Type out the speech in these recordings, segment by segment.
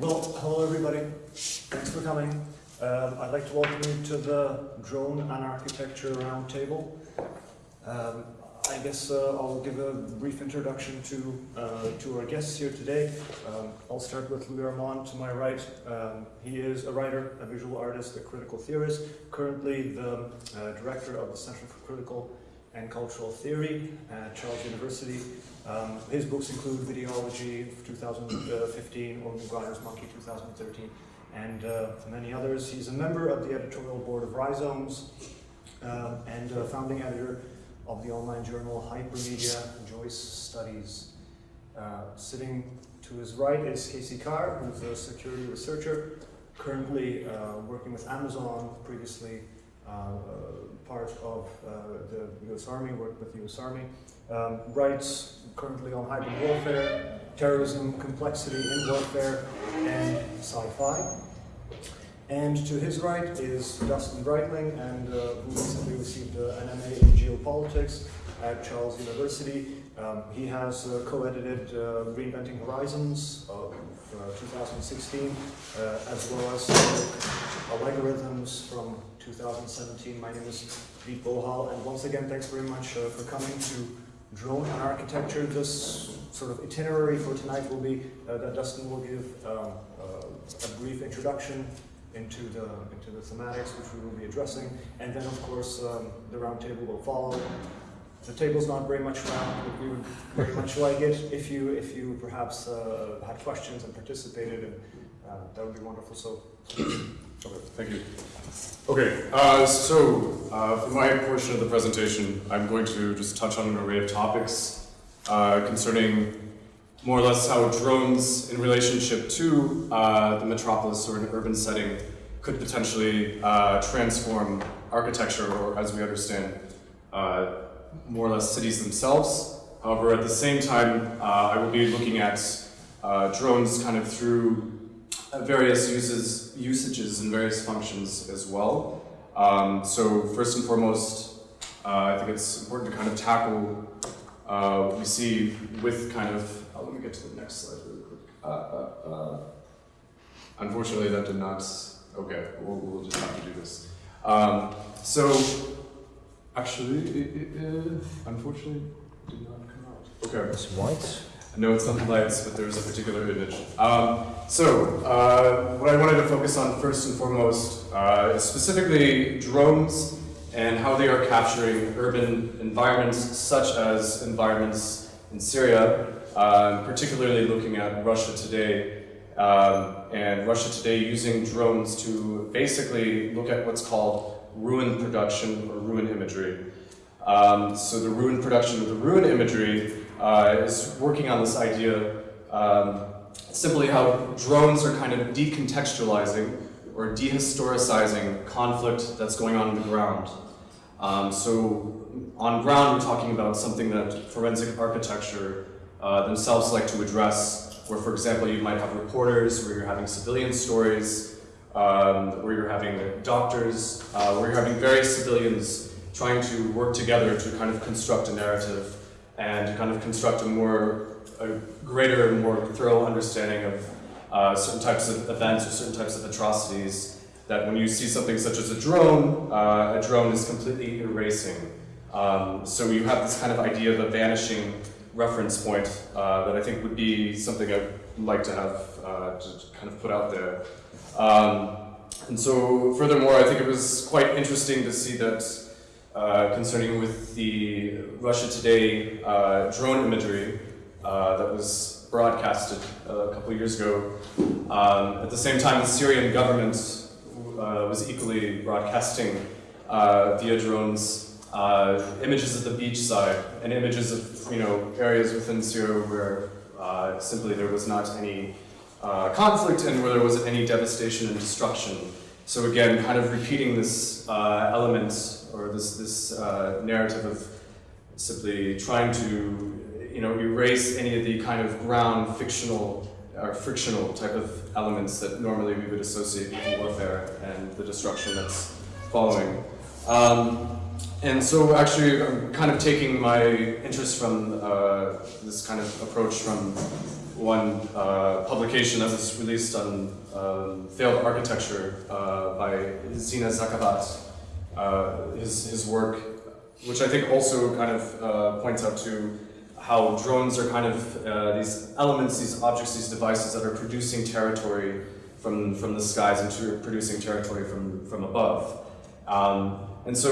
Well, hello everybody. Thanks for coming. Um, I'd like to welcome you to the Drone and Architecture Roundtable. Um, I guess uh, I'll give a brief introduction to uh, to our guests here today. Um, I'll start with Louis Armand to my right. Um, he is a writer, a visual artist, a critical theorist, currently the uh, director of the Center for Critical and Cultural Theory at Charles University. Um, his books include Videology 2015, or McGuire's Monkey 2013, and uh, many others. He's a member of the editorial board of Rhizomes um, and a founding editor of the online journal Hypermedia Joyce Studies. Uh, sitting to his right is Casey Carr, who's a security researcher, currently uh, working with Amazon, previously uh, part of uh, the US Army, worked with the US Army, um, writes currently on hybrid warfare, terrorism, complexity in warfare, and sci-fi. And to his right is Dustin Breitling, and uh, who recently received uh, an MA in geopolitics at Charles University. Um, he has uh, co-edited uh, Reinventing Horizons of 2016, as well as Algorithms from 2017. My name is Vít Bohal, and once again, thanks very much uh, for coming to Drone and Architecture. This sort of itinerary for tonight will be uh, that Dustin will give um, uh, a brief introduction into the into the thematics which we will be addressing, and then of course um, the roundtable will follow. The table's not very much round, but we would very much like it if you if you perhaps uh, had questions and participated, and uh, that would be wonderful. So. Okay, thank you. Okay, uh, so uh, for my portion of the presentation, I'm going to just touch on an array of topics uh, concerning more or less how drones in relationship to uh, the metropolis or an urban setting could potentially uh, transform architecture or as we understand uh, more or less cities themselves. However, at the same time, I will be looking at drones kind of through various uses, usages and various functions as well. Um, so first and foremost, uh, I think it's important to kind of tackle uh, what we see with kind of, oh, let me get to the next slide really quick. Uh, uh, uh unfortunately, that did not, okay, we'll, we'll, just have to do this. Um, so, actually, it, it, unfortunately, did not come out. Okay. It's white. No, it's not the lights, but there's a particular image. Um, so, uh, what I wanted to focus on first and foremost uh, is specifically drones and how they are capturing urban environments, such as environments in Syria, uh, particularly looking at Russia today, um, and Russia today using drones to basically look at what's called ruin production or ruin imagery. Um, so the ruin production of the ruin imagery uh, is working on this idea um, simply how drones are kind of decontextualizing or dehistoricizing conflict that's going on on the ground. Um, so on ground, we're talking about something that forensic architecture uh, themselves like to address, where, for example, you might have reporters, where you're having civilian stories, um, where you're having doctors, uh, where you're having various civilians trying to work together to kind of construct a narrative and kind of construct a more, a greater, and more thorough understanding of uh, certain types of events or certain types of atrocities that when you see something such as a drone, uh, a drone is completely erasing. Um, so you have this kind of idea of a vanishing reference point uh, that I think would be something I'd like to have uh, to kind of put out there. Um, and so furthermore, I think it was quite interesting to see that uh, concerning with the Russia Today uh, drone imagery uh, that was broadcasted a couple years ago. Um, at the same time, the Syrian government uh, was equally broadcasting uh, via drones images of the beach side and images of you know areas within Syria where simply there was not any conflict and where there wasn't any devastation and destruction. So again, kind of repeating this element or this, this uh, narrative of simply trying to you know, erase any of the kind of ground fictional or frictional type of elements that normally we would associate with warfare and the destruction that's following. Um, and so actually I'm kind of taking my interest from uh, this kind of approach from one uh, publication that was released on um, failed architecture uh, by Zina Zakavat. Uh, his, his work, which I think also kind of uh, points out to how drones are kind of uh, these elements, these objects, these devices that are producing territory from, from the skies into producing territory from, from above. Um, and so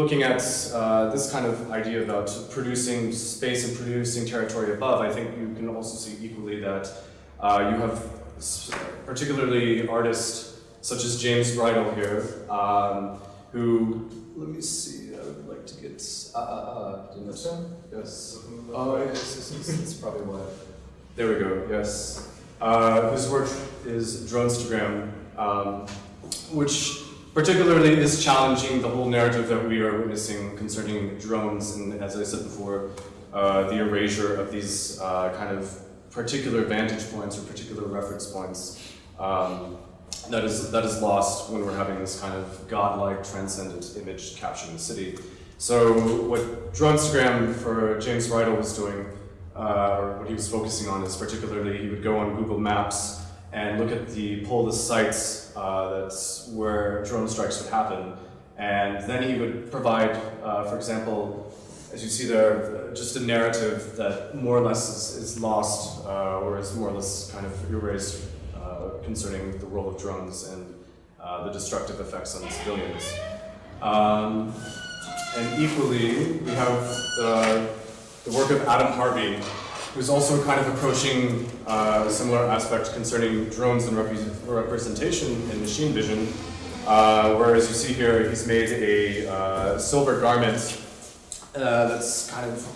looking at uh, this kind of idea about producing space and producing territory above, I think you can also see equally that uh, you have particularly artists such as James Bridle here, um, who, let me see, I would like to get, uh, uh, uh, didn't it? yes. Oh, it's, it's, it's, it's probably why. There we go, yes. Uh, whose work is Dronestagram, um, which particularly is challenging the whole narrative that we are witnessing concerning drones, and as I said before, uh, the erasure of these uh, kind of particular vantage points or particular reference points um, that is that is lost when we're having this kind of godlike, transcendent image capturing the city. So what Dronestagram for James Bridle was doing, uh, or what he was focusing on, is particularly he would go on Google Maps and look at the pull the sites uh, that's where drone strikes would happen, and then he would provide, uh, for example, as you see there, just a narrative that more or less is, is lost uh, or is more or less kind of erased uh, concerning the role of drones and uh, the destructive effects on civilians. Um, and equally, we have uh, the work of Adam Harvey, who's also kind of approaching uh, a similar aspect concerning drones and repre- representation in machine vision. Uh, where, as you see here, he's made a uh, silver garment uh, that's kind of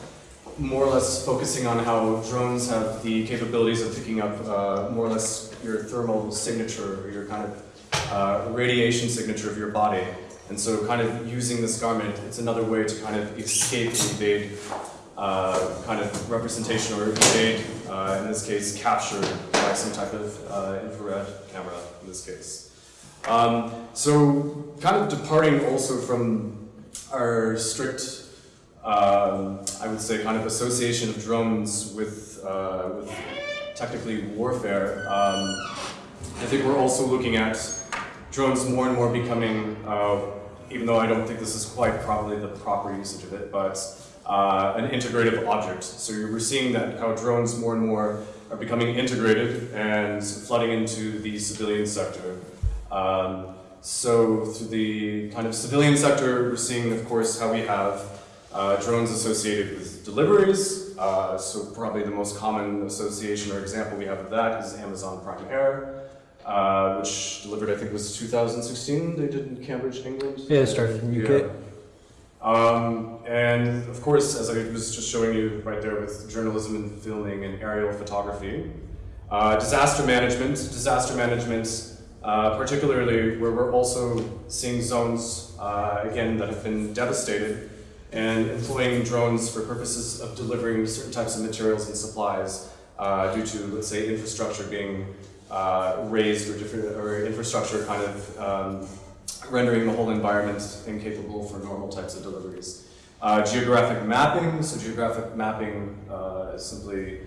more or less focusing on how drones have the capabilities of picking up uh, more or less your thermal signature or your kind of uh, radiation signature of your body. And so, kind of using this garment, it's another way to kind of escape and evade uh, kind of representation or evade, uh, in this case, capture by some type of uh, infrared camera, in this case. Um, so, kind of departing also from our strict, um, I would say, kind of association of drones with, uh, with technically warfare, um, I think we're also looking at drones more and more becoming, uh, even though I don't think this is quite probably the proper usage of it, but uh, an integrative object. So you're- we're seeing that how drones more and more are becoming integrated and flooding into the civilian sector. Um, so through the kind of civilian sector, we're seeing, of course, how we have uh, drones associated with deliveries. Uh, so probably the most common association or example we have of that is Amazon Prime Air, uh, which delivered, I think, was 2016. They did in Cambridge, England. Yeah, it started in UK. Yeah. Um, and of course, as I was just showing you right there with journalism and filming and aerial photography, uh, disaster management, disaster management, uh, particularly where we're also seeing zones, uh, again, that have been devastated and employing drones for purposes of delivering certain types of materials and supplies uh, due to, let's say, infrastructure being uh, raised or different, or infrastructure kind of um, rendering the whole environment incapable for normal types of deliveries. Uh, geographic mapping, so geographic mapping uh, is simply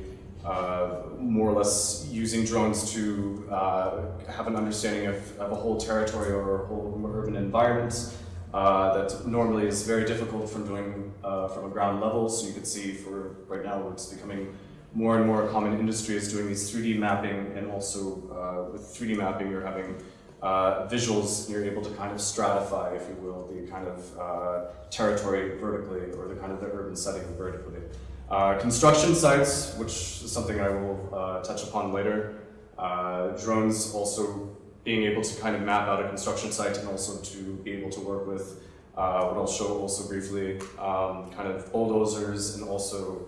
uh, more or less using drones to uh, have an understanding of, of a whole territory or a whole urban environment uh, that normally is very difficult from doing from a ground level. So you can see for right now it's becoming more and more common industry is doing these 3D mapping and also uh, with 3D mapping you're having uh, visuals, and you're able to kind of stratify, if you will, the kind of uh, territory vertically or the kind of the urban setting vertically. Uh, construction sites, which is something I will uh, touch upon later. Uh, drones also being able to kind of map out a construction site and also to be able to work with what I'll show also briefly, um, kind of bulldozers and also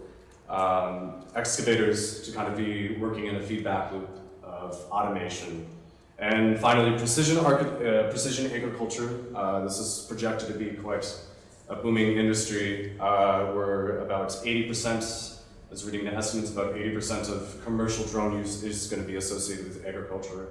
um, excavators to kind of be working in a feedback loop of automation and finally, precision, uh, precision agriculture. Uh, this is projected to be quite a booming industry uh, where about 80%, I was reading the estimates, about 80% of commercial drone use is going to be associated with agriculture.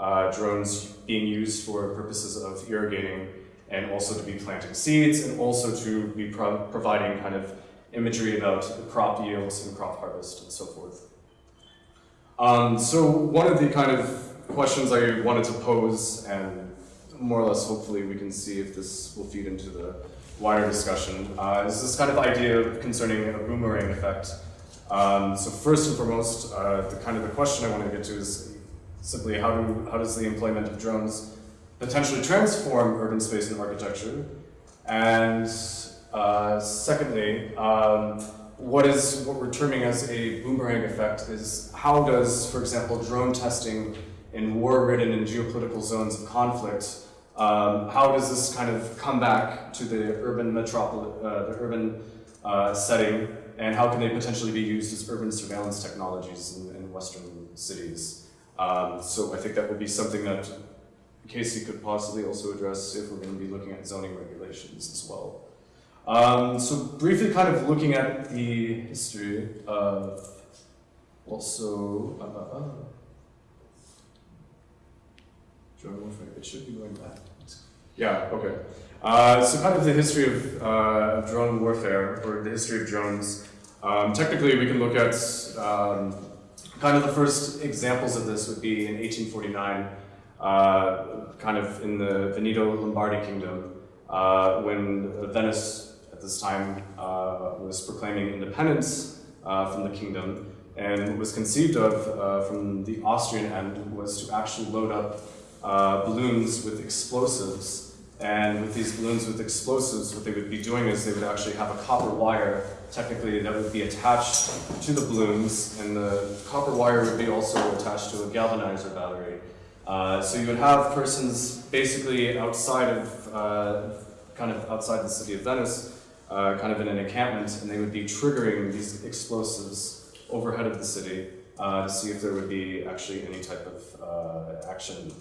Uh, drones being used for purposes of irrigating and also to be planting seeds and also to be pro- providing kind of imagery about crop yields and crop harvest and so forth. Um, so one of the kind of questions I wanted to pose, and more or less hopefully we can see if this will feed into the wider discussion, uh, is this kind of idea concerning a boomerang effect. Um, so first and foremost, uh, the kind of the question I want to get to is simply how do how does the employment of drones potentially transform urban space and architecture, and uh, secondly. Um, what is what we're terming as a boomerang effect is how does, for example, drone testing in war-ridden and geopolitical zones of conflict, um, how does this kind of come back to the urban metropolis, uh, the urban uh, setting, and how can they potentially be used as urban surveillance technologies in, in Western cities? Um, so I think that would be something that Casey could possibly also address if we're going to be looking at zoning regulations as well. Um, so briefly kind of looking at the history of also, uh, uh, uh, warfare, it should be going back. Yeah, okay. Uh, so kind of the history of, uh, drone warfare, or the history of drones. Um, technically, we can look at um, kind of the first examples of this would be in 1849, uh, kind of in the Veneto Lombardy Kingdom, uh, when Venice this time uh, was proclaiming independence uh, from the kingdom, and what was conceived of uh, from the Austrian end was to actually load up balloons with explosives. And with these balloons with explosives, what they would be doing is they would actually have a copper wire, technically, that would be attached to the balloons, and the copper wire would be also attached to a galvanizer battery. Uh, so you would have persons basically outside of, uh, kind of outside the city of Venice, uh, kind of in an encampment, and they would be triggering these explosives overhead of the city uh, to see if there would be actually any type of uh, action.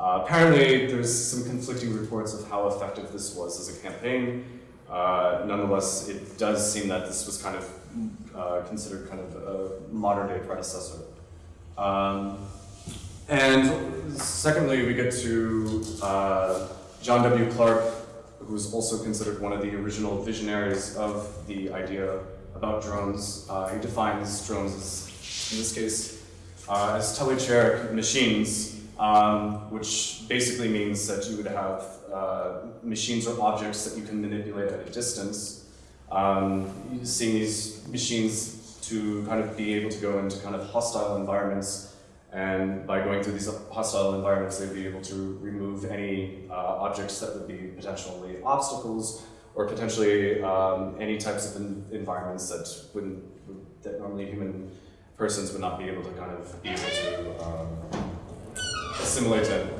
Uh, apparently, there's some conflicting reports of how effective this was as a campaign. Uh, nonetheless, it does seem that this was kind of considered kind of a modern day predecessor. Um, and secondly, we get to uh, John W. Clark, who's also considered one of the original visionaries of the idea about drones. Uh, he defines drones as, in this case, uh, as telechiric machines, um, which basically means that you would have uh, machines or objects that you can manipulate at a distance. Um, using these machines to kind of be able to go into kind of hostile environments and by going through these hostile environments, they'd be able to remove any uh, objects that would be potentially obstacles or potentially um, any types of en environments that wouldn't, that normally human persons would not be able to kind of be able to um, assimilate in.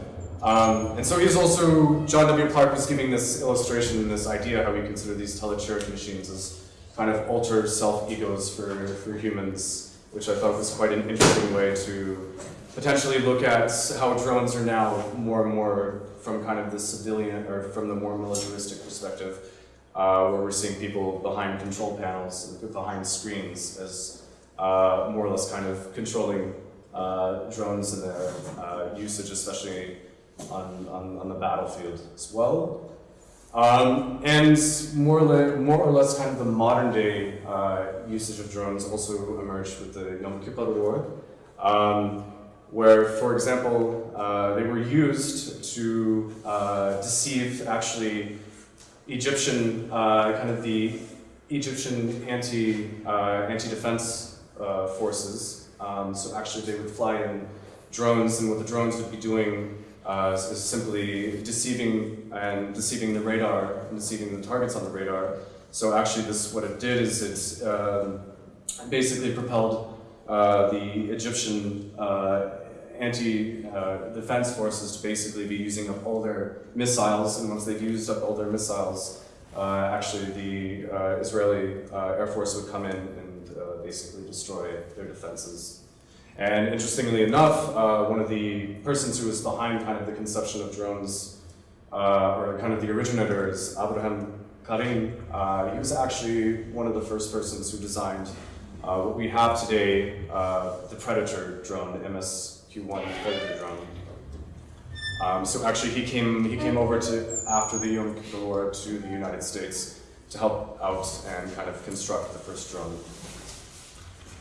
Um, and so he's also, John W. Clark was giving this illustration, and this idea how we consider these telechiric machines as kind of alter self-egos for, for humans which I thought was quite an interesting way to potentially look at how drones are now more and more from kind of the civilian or from the more militaristic perspective, uh, where we're seeing people behind control panels, behind screens, as uh, more or less kind of controlling uh, drones and their uh, usage, especially on, on, on the battlefield as well. Um, and more or, more or, less kind of the modern day uh, usage of drones also emerged with the Yom Kippur War, um, where, for example, uh, they were used to uh, deceive actually Egyptian, uh, kind of the Egyptian anti, uh, anti-defense uh, forces. Um, so actually they would fly in drones and what the drones would be doing uh, is simply deceiving and deceiving the radar and deceiving the targets on the radar. So actually this, what it did is it um, basically propelled uh, the Egyptian uh, anti-defense forces to basically be using up all their missiles, and once they've used up all their missiles, uh, actually the uh, Israeli uh, Air Force would come in and basically destroy their defenses and interestingly enough, uh, one of the persons who was behind kind of the conception of drones, uh, or kind of the originator is Abraham Karem. Uh, he was actually one of the first persons who designed uh, what we have today, uh, the Predator drone, the MSQ-1 Predator drone. Um, so actually he came, he came over to, after the Yom Kippur War to the United States to help out and kind of construct the first drone.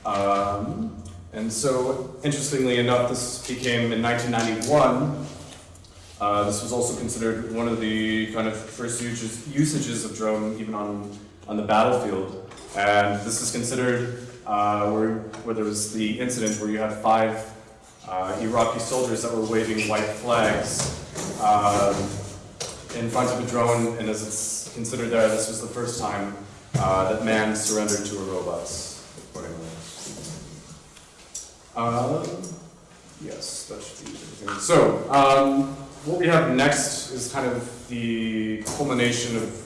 Um, And so, interestingly enough, this became in 1991. Uh, this was also considered one of the kind of first usages, usages of drone, even on, on the battlefield. And this is considered uh, where, where there was the incident where you had five uh, Iraqi soldiers that were waving white flags um, in front of a drone, and as it's considered there, this was the first time uh, that man surrendered to a robot. Um, yes, that should be everything. So, um, what we have next is kind of the culmination of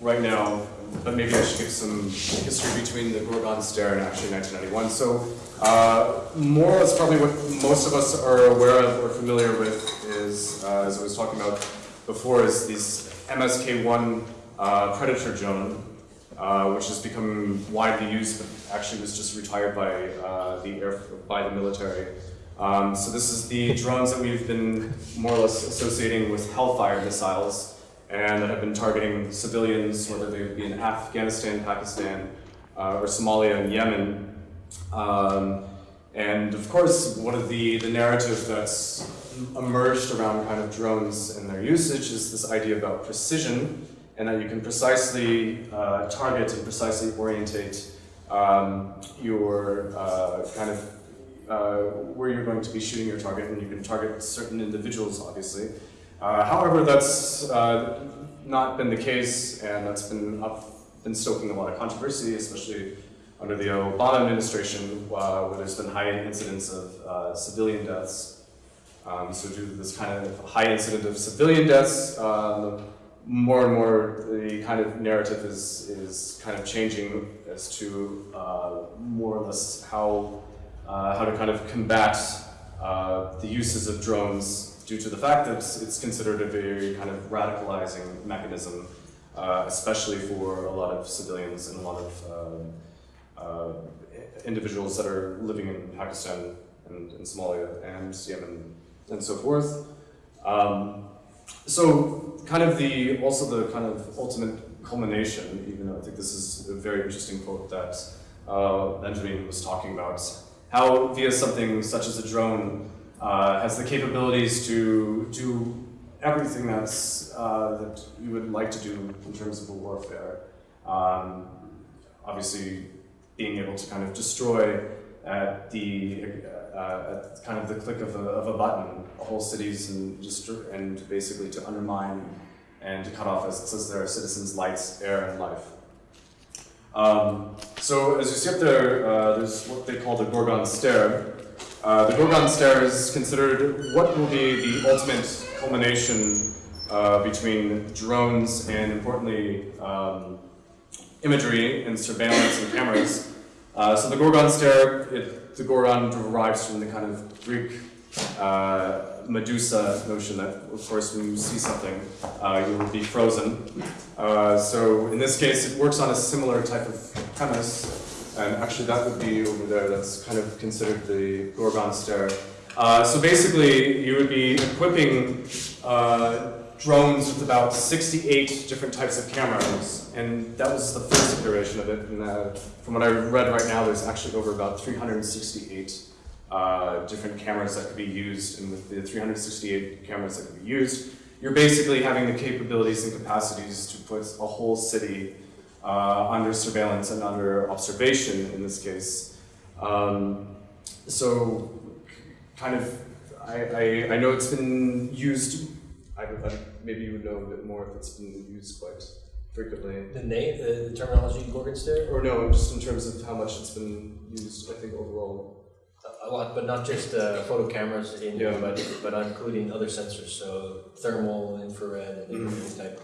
right now, but maybe I should give some history between the Gorgon Stare and actually 1991. So, uh, more or less probably what most of us are aware of or familiar with is, uh, as I was talking about before, is these MSK-1 uh, Predator drone, uh, which has become widely used, but actually was just retired by uh, the air by the military. Um, so this is the drones that we've been more or less associating with Hellfire missiles, and that have been targeting civilians, whether they be in Afghanistan, Pakistan, uh, or Somalia and Yemen. Um, and of course, one of the, the narrative that's emerged around kind of drones and their usage is this idea about precision, and that you can precisely uh, target and precisely orientate um, your uh, kind of uh, where you're going to be shooting your target, and you can target certain individuals, obviously. Uh, however, that's uh, not been the case, and that's been up, been stoking a lot of controversy, especially under the Obama administration, uh, where there's been high incidents of civilian deaths. Um, so due to this kind of high incident of civilian deaths, uh, more and more the kind of narrative is, is kind of changing as to uh, more or less how, uh, how to kind of combat uh, the uses of drones due to the fact that it's, it's considered a very kind of radicalizing mechanism, uh, especially for a lot of civilians and a lot of um, uh, individuals that are living in Pakistan and, and Somalia and Yemen and so forth. Um, so kind of the, also the kind of ultimate culmination, even though I think this is a very interesting quote that uh, Benjamin was talking about, how via something such as a drone uh, has the capabilities to do everything that's, uh, that you would like to do in terms of warfare. Um, obviously, being able to kind of destroy at the uh, at kind of the click of a, of a button whole cities and just and basically to undermine and to cut off, as it says there, citizens' lights, air, and life. Um, so as you see up there, uh, there's what they call the Gorgon Stare. Uh, the Gorgon Stare is considered what will be the ultimate culmination uh, between drones and, importantly, um, imagery and surveillance and cameras. Uh, so the Gorgon Stare, it, the Gorgon derives from the kind of Greek uh, Medusa notion that, of course, when you see something, uh, you will be frozen. Uh, so in this case, it works on a similar type of premise, and actually that would be over there. That's kind of considered the Gorgon stare. Uh, so basically, you would be equipping uh, drones with about 68 different types of cameras, and that was the first iteration of it. And uh, from what I read right now, there's actually over about 368 uh, different cameras that could be used, and with the 368 cameras that could be used, you're basically having the capabilities and capacities to put a whole city uh, under surveillance and under observation in this case. Um, so, kind of, I, I, I, know it's been used, I, I, maybe you would know a bit more if it's been used quite frequently. The name, the, the terminology Gorgon stare? Or no, just in terms of how much it's been used, I think overall. A lot, but not just uh, photo cameras, in, Yeah. but but including other sensors, so thermal, infrared, and Mhm. every type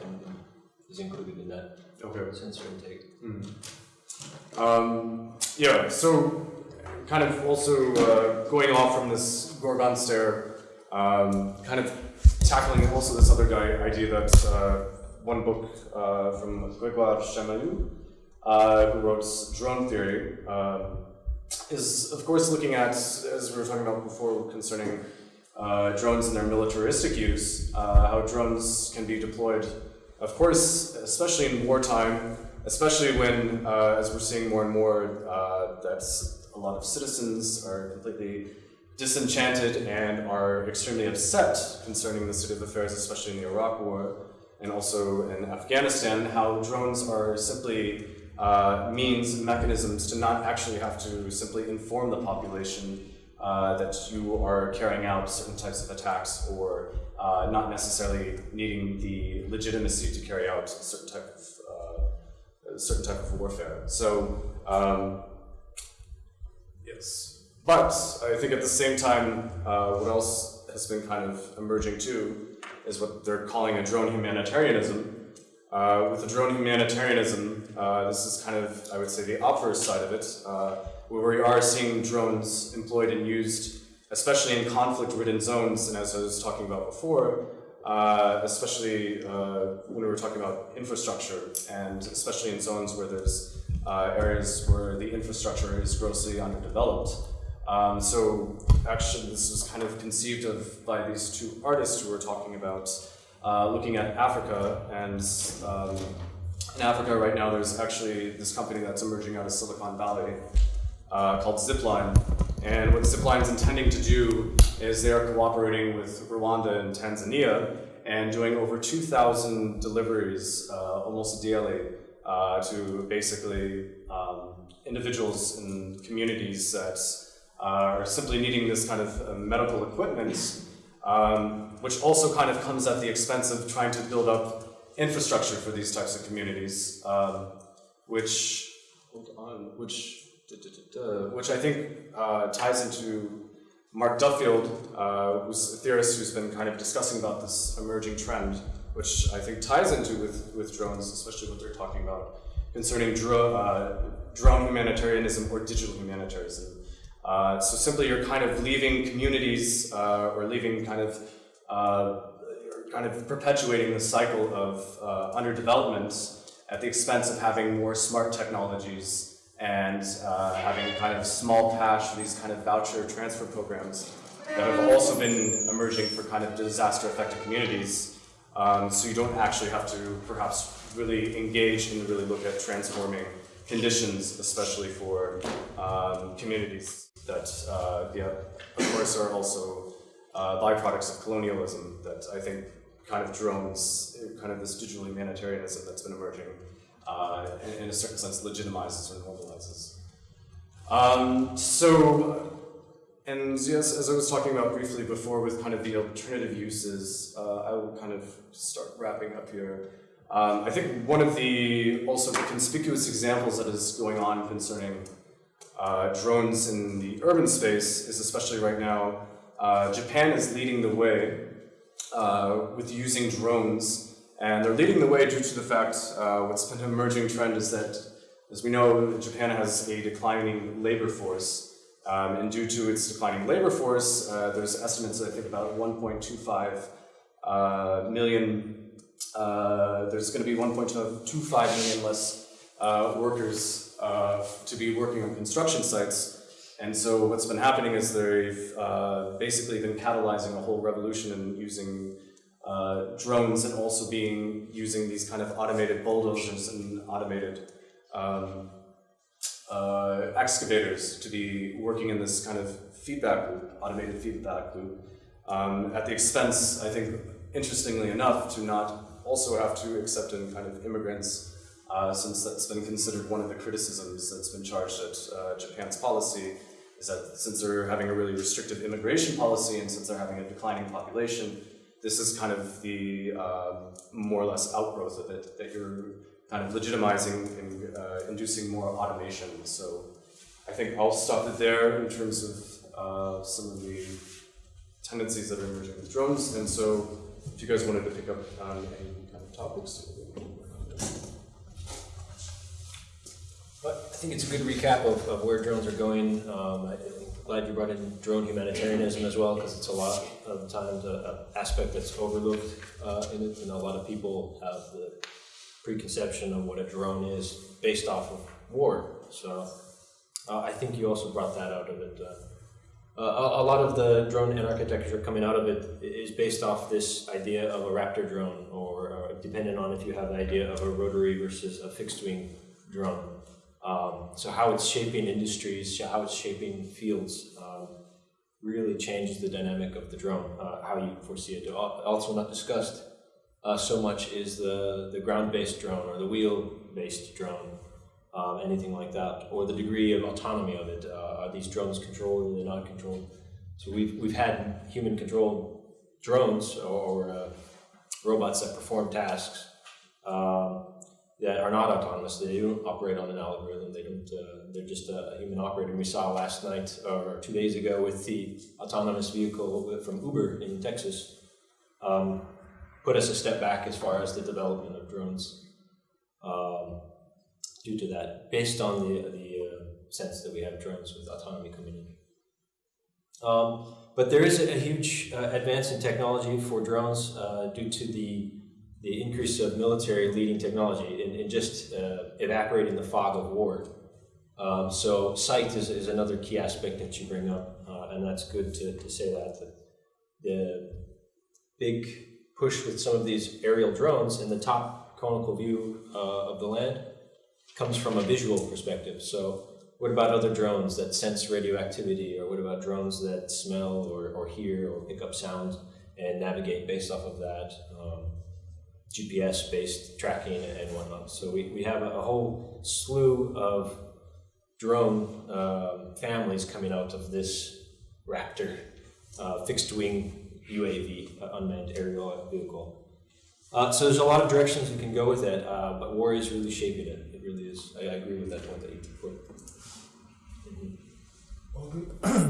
is included in that Okay. sensor intake. Mm. Um, yeah, so kind of also uh, going off from this Gorgon stare, um, kind of tackling also this other guy idea that uh, one book uh, from Grégoire Chamayou, uh, who wrote Drone Theory, um, is of course looking at, as we were talking about before concerning uh, drones and their militaristic use, uh, how drones can be deployed, of course, especially in wartime, especially when, uh, as we're seeing more and more, uh, that's a lot of citizens are completely disenchanted and are extremely upset concerning the state of affairs, especially in the Iraq War and also in Afghanistan, how drones are simply uh, means, and mechanisms to not actually have to simply inform the population uh, that you are carrying out certain types of attacks or uh, not necessarily needing the legitimacy to carry out certain type of uh, certain type of warfare. So um, yes, but I think at the same time, uh, what else has been kind of emerging too is what they're calling a drone humanitarianism. Uh, with the drone humanitarianism, uh, this is kind of, I would say, the obverse side of it, uh, where we are seeing drones employed and used, especially in conflict-ridden zones, and as I was talking about before, uh, especially uh, when we were talking about infrastructure, and especially in zones where there's areas where the infrastructure is grossly underdeveloped. Um, so actually, this was kind of conceived of by these two artists who were talking about uh, looking at Africa, and um, in Africa right now, there's actually this company that's emerging out of Silicon Valley uh, called Zipline. And what Zipline is intending to do is they are cooperating with Rwanda and Tanzania and doing over 2,000 deliveries uh, almost daily uh, to basically um, individuals and communities that uh, are simply needing this kind of uh, medical equipment, um, which also kind of comes at the expense of trying to build up infrastructure for these types of communities, um, which, hold on, which which I think uh, ties into Mark Duffield, uh, who's a theorist who's been kind of discussing about this emerging trend, which I think ties into with, with drones, especially what they're talking about concerning dro uh, drone humanitarianism or digital humanitarianism. Uh, so simply you're kind of leaving communities uh, or leaving kind of uh, kind of perpetuating the cycle of uh, underdevelopment at the expense of having more smart technologies and uh, having kind of small cash these kind of voucher transfer programs that have also been emerging for kind of disaster affected communities. Um, so you don't actually have to perhaps really engage and really look at transforming conditions, especially for um, communities that, uh, yeah, of course, are also uh, byproducts of colonialism that I think kind of drones, kind of this digital humanitarianism that's been emerging, uh, in, in a certain sense, legitimizes or normalizes. Um, so, and yes, as I was talking about briefly before with kind of the alternative uses, uh, I will kind of start wrapping up here. Um, I think one of the also the conspicuous examples that is going on concerning uh, drones in the urban space is especially right now, uh, Japan is leading the way uh, with using drones, and they're leading the way due to the fact uh, what's been an emerging trend is that, as we know, Japan has a declining labor force, um, and due to its declining labor force, uh, there's estimates I think about 1.25 uh, million there's going to be 1.25 million less uh, workers uh, to be working on construction sites. And so what's been happening is they've uh, basically been catalyzing a whole revolution in using uh, drones and also being using these kind of automated bulldozers and automated um, uh, excavators to be working in this kind of feedback loop, automated feedback loop, um, at the expense, I think, interestingly enough, to not also have to accept in kind of immigrants, uh, since that's been considered one of the criticisms that's been charged at uh, Japan's policy, is that since they're having a really restrictive immigration policy and since they're having a declining population, this is kind of the um, more or less outgrowth of it, that you're kind of legitimizing and uh, inducing more automation. So I think I'll stop it there in terms of uh, some of the tendencies that are emerging with drones. And so if you guys wanted to pick up on any kind of topics. I think it's a good recap of, of where drones are going. Um, I, I'm glad you brought in drone humanitarianism as well, because it's a lot of times a, a aspect that's overlooked uh, in it. Know, a lot of people have the preconception of what a drone is based off of war. So uh, I think you also brought that out of it. Uh, uh, a, a lot of the drone and architecture coming out of it is based off this idea of a Raptor drone, or uh, depending on if you have the idea of a rotary versus a fixed wing drone. Um, so how it's shaping industries, how it's shaping fields, um, really changes the dynamic of the drone, uh, how you foresee it. Also not discussed uh, so much is the, the ground-based drone or the wheel-based drone, um, anything like that, or the degree of autonomy of it. Uh, are these drones controlled or are they not controlled? So we've, we've had human-controlled drones or, uh, robots that perform tasks um, that are not autonomous. They don't operate on an algorithm. They don't. Uh, they're just a, human operator. We saw last night or two days ago with the autonomous vehicle from Uber in Texas. Um, put us a step back as far as the development of drones um, due to that, based on the the uh, sense that we have drones with autonomy coming in. Um, but there is a, a huge uh, advance in technology for drones uh, due to the the increase of military leading technology and, in just uh, evaporating the fog of war. Um, so sight is, is another key aspect that you bring up, uh, and that's good to, to say that. that. The big push with some of these aerial drones in the top conical view uh, of the land comes from a visual perspective. So what about other drones that sense radioactivity, or what about drones that smell or, or hear or pick up sounds and navigate based off of that? Um, GPS based tracking and whatnot. So we, we have a, whole slew of drone um, families coming out of this Raptor uh, fixed wing UAV, uh, unmanned aerial vehicle. Uh, so there's a lot of directions you can go with it, uh, but war is really shaping it. It really is. I, I agree with that point that you put.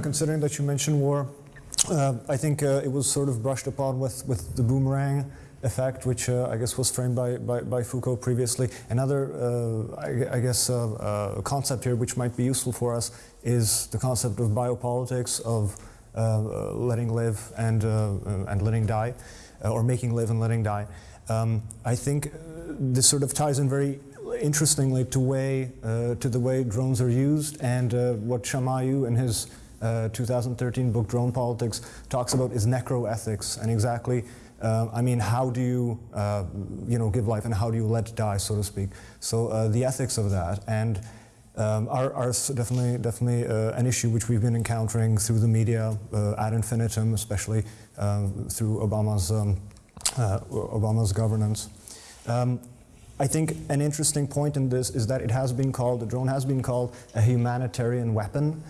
Considering that you mentioned war, uh, I think uh, it was sort of brushed upon with, with the boomerang effect, which uh, I guess was framed by, by, by Foucault previously. Another, uh, I, I, guess, uh, uh, concept here which might be useful for us is the concept of biopolitics, of uh, letting live and, and letting die, or making live and letting die. Um, I think this sort of ties in very interestingly to, way, to the way drones are used and what Chamayou in his uh, 2013 book Drone Politics talks about is necroethics and exactly uh, I mean, how do you, uh, you know, give life and how do you let die, so to speak? So uh, the ethics of that and um, are, are, definitely, definitely uh, an issue which we've been encountering through the media uh, ad infinitum, especially um, through Obama's, um, uh, Obama's governance. Um, I think an interesting point in this is that it has been called, the drone has been called a humanitarian weapon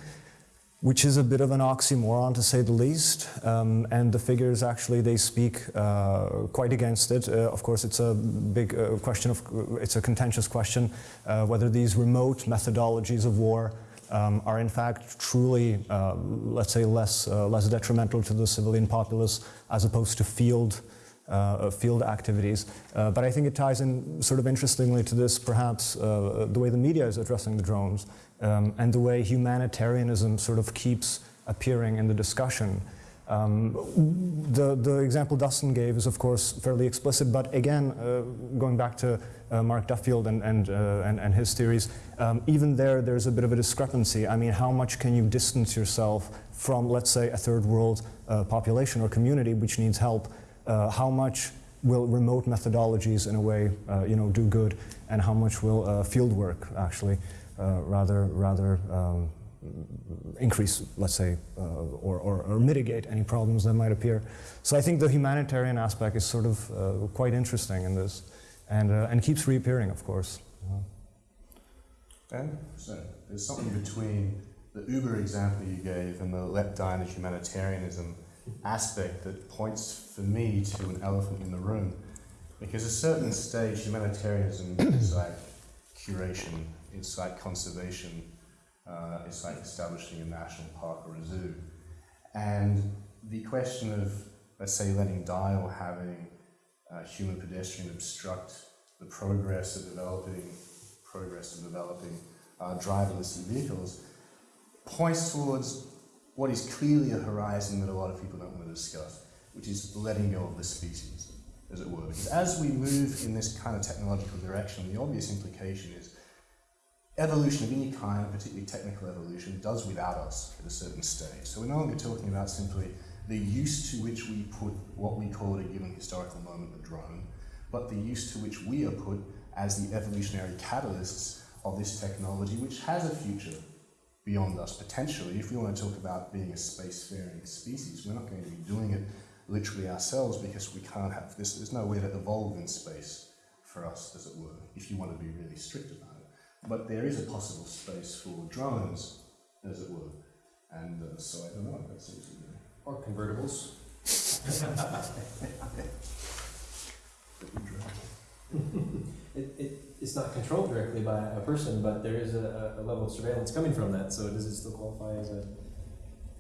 which is a bit of an oxymoron to say the least. Um, and the figures actually, they speak uh, quite against it. Uh, of course, it's a big uh, question of, it's a contentious question, uh, whether these remote methodologies of war um, are in fact truly, uh, let's say, less, uh, less detrimental to the civilian populace as opposed to field uh, field activities. Uh, but I think it ties in sort of interestingly to this, perhaps, uh, the way the media is addressing the drones um, and the way humanitarianism sort of keeps appearing in the discussion. Um, the, the example Dustin gave is, of course, fairly explicit, but again, uh, going back to uh, Mark Duffield and, and, uh, and, and, his theories, um, even there, there's a bit of a discrepancy. I mean, how much can you distance yourself from, let's say, a third world uh, population or community which needs help? Uh, how much will remote methodologies, in a way, uh, you know, do good, and how much will field work actually rather, rather um, increase, let's say, uh, or, or, or, mitigate any problems that might appear. So I think the humanitarian aspect is sort of uh, quite interesting in this, and, uh, and keeps reappearing, of course. Ben, so there's something between the Uber example you gave and the let die in the humanitarianism aspect that points for me to an elephant in the room. Because at a certain stage, humanitarianism is like curation, it's like conservation, uh, it's like establishing a national park or a zoo. And the question of, let's say, letting die or having human pedestrian obstruct the progress of developing, progress of developing uh, driverless vehicles points towards what is clearly a horizon that a lot of people don't want to discuss, which is letting go of the species, as it were. Because as we move in this kind of technological direction, the obvious implication is evolution of any kind, particularly technical evolution, does without us at a certain stage. So we're no longer talking about simply the use to which we put what we call at a given historical moment the drone, but the use to which we are put as the evolutionary catalysts of this technology, which has a future beyond us potentially. If we want to talk about being a spacefaring species, we're not going to be doing it literally ourselves because we can't have this. There's no way to evolve in space for us, as it were, if you want to be really strict about it. But there is a possible space for drones, as it were. And uh, so I don't know, that seems to be. Or convertibles. It, it, it's not controlled directly by a person, but there is a, a level of surveillance coming from that, so does it still qualify as a,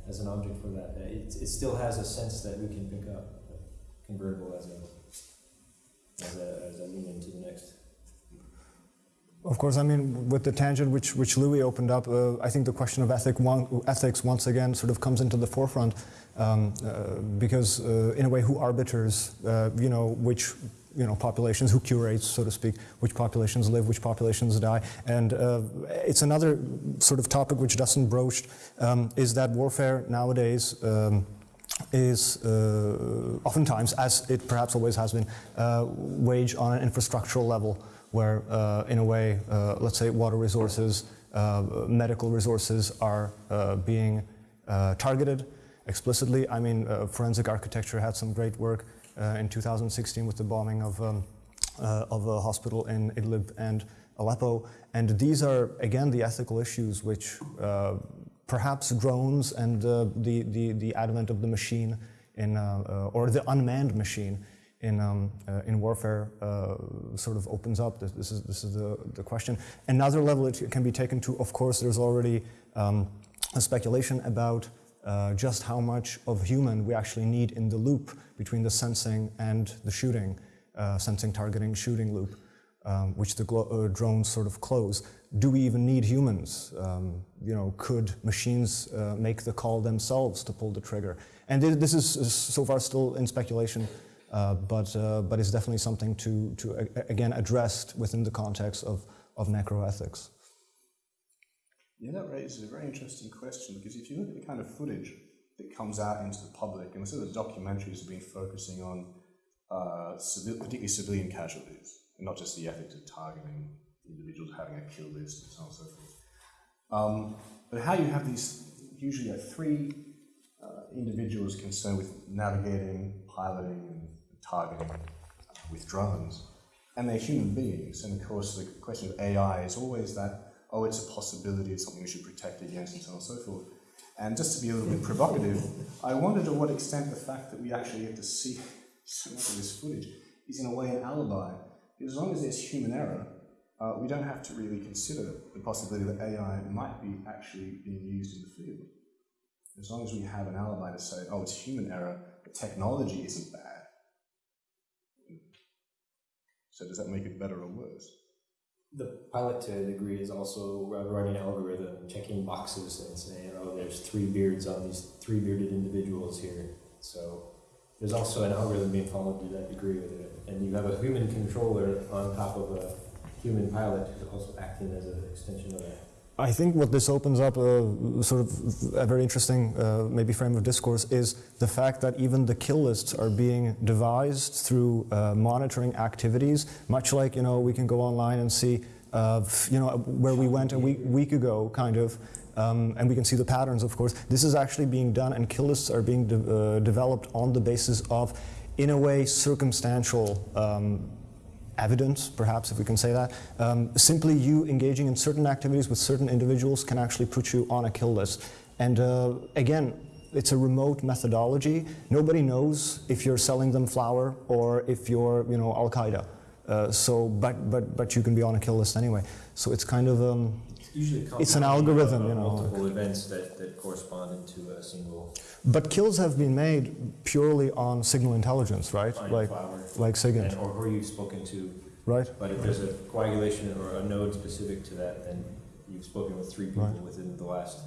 as an object for that? It, it still has a sense that we can pick up, but convertible as a, as a, as a mean into the next. Of course, I mean, with the tangent which, which Louis opened up, uh, I think the question of ethic one, ethics once again sort of comes into the forefront um, uh, because, uh, in a way, who arbiters, uh, you know, which you know, populations, who curates, so to speak, which populations live, which populations die. And uh, it's another sort of topic which Dustin broached, um, is that warfare nowadays um, is uh, oftentimes, as it perhaps always has been, uh, waged on an infrastructural level where, uh, in a way, uh, let's say water resources, uh, medical resources are uh, being uh, targeted explicitly. I mean, forensic architecture had some great work in 2016 with the bombing of, um, of a hospital in Idlib and Aleppo. And these are, again, the ethical issues which perhaps drones and the, the, the advent of the machine in, uh, uh, or the unmanned machine in, um, uh, in warfare uh, sort of opens up. This, this is, this is the, the question. Another level it can be taken to, of course, there's already um, a speculation about uh, just how much of human we actually need in the loop between the sensing and the shooting, uh, sensing, targeting, shooting loop, um, which the uh, drones sort of close. Do we even need humans? Um, you know, could machines uh, make the call themselves to pull the trigger? And thi- this is, so far still in speculation, but uh, but it's definitely something to to again addressed within the context of of necroethics. Yeah, that raises a very interesting question because if you look at the kind of footage that comes out into the public, and some of the documentaries have been focusing on uh, particularly civilian casualties, and not just the ethics of targeting individuals having a kill list and so on and so forth. Um, but how you have these usually like three uh, individuals concerned with navigating, piloting, and targeting with drones, and they're human beings. And of course, the question of AI is always that oh, it's a possibility, it's something we should protect against, and so on and so forth. And just to be a little bit provocative, I wonder to what extent the fact that we actually get to see so much of this footage is in a way an alibi. Because as long as there's human error, uh, we don't have to really consider the possibility that AI might be actually being used in the field. As long as we have an alibi to say, oh, it's human error, the technology isn't bad. So does that make it better or worse? The pilot to a degree is also running an algorithm, checking boxes and saying, oh, there's three beards on these three bearded individuals here. So there's also an algorithm being followed to that degree with it. And you have a human controller on top of a human pilot who's also acting as an extension of that. I think what this opens up, uh, sort of a very interesting, uh, maybe frame of discourse, is the fact that even the kill lists are being devised through uh, monitoring activities. Much like you know, we can go online and see, uh, you know, where we went a week, week ago, kind of, um, and we can see the patterns. Of course, this is actually being done, and kill lists are being de- uh, developed on the basis of, in a way, circumstantial. Um, evidence, perhaps if we can say that. Um, simply you engaging in certain activities with certain individuals can actually put you on a kill list. And uh, again, it's a remote methodology. Nobody knows if you're selling them flour or if you're, you know, Al Qaeda. Uh, so, but but but you can be on a kill list anyway. So it's kind of um, Usually It's an algorithm, of, you know. Multiple events that, that correspond into a single but kills have been made purely on signal intelligence, right? finding Like flower. like SIGINT, or who you've spoken to. right? But if there's a coagulation or a node specific to that, then you've spoken with three people Right. within the last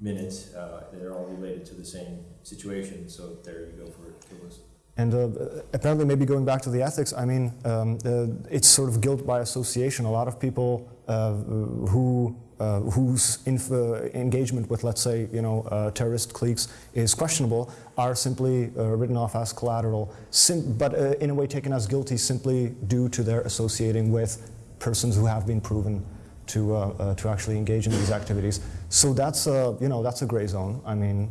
minute. Uh, they're all related to the same situation, so there you go for kill list. And uh, apparently, maybe going back to the ethics, I mean, um, uh, it's sort of guilt by association. A lot of people uh, who uh, whose uh, engagement with, let's say, you know, uh, terrorist cliques is questionable are simply uh, written off as collateral, but uh, in a way taken as guilty simply due to their associating with persons who have been proven to, uh, uh, to actually engage in these activities. So that's a, you know, that's a gray zone. I mean,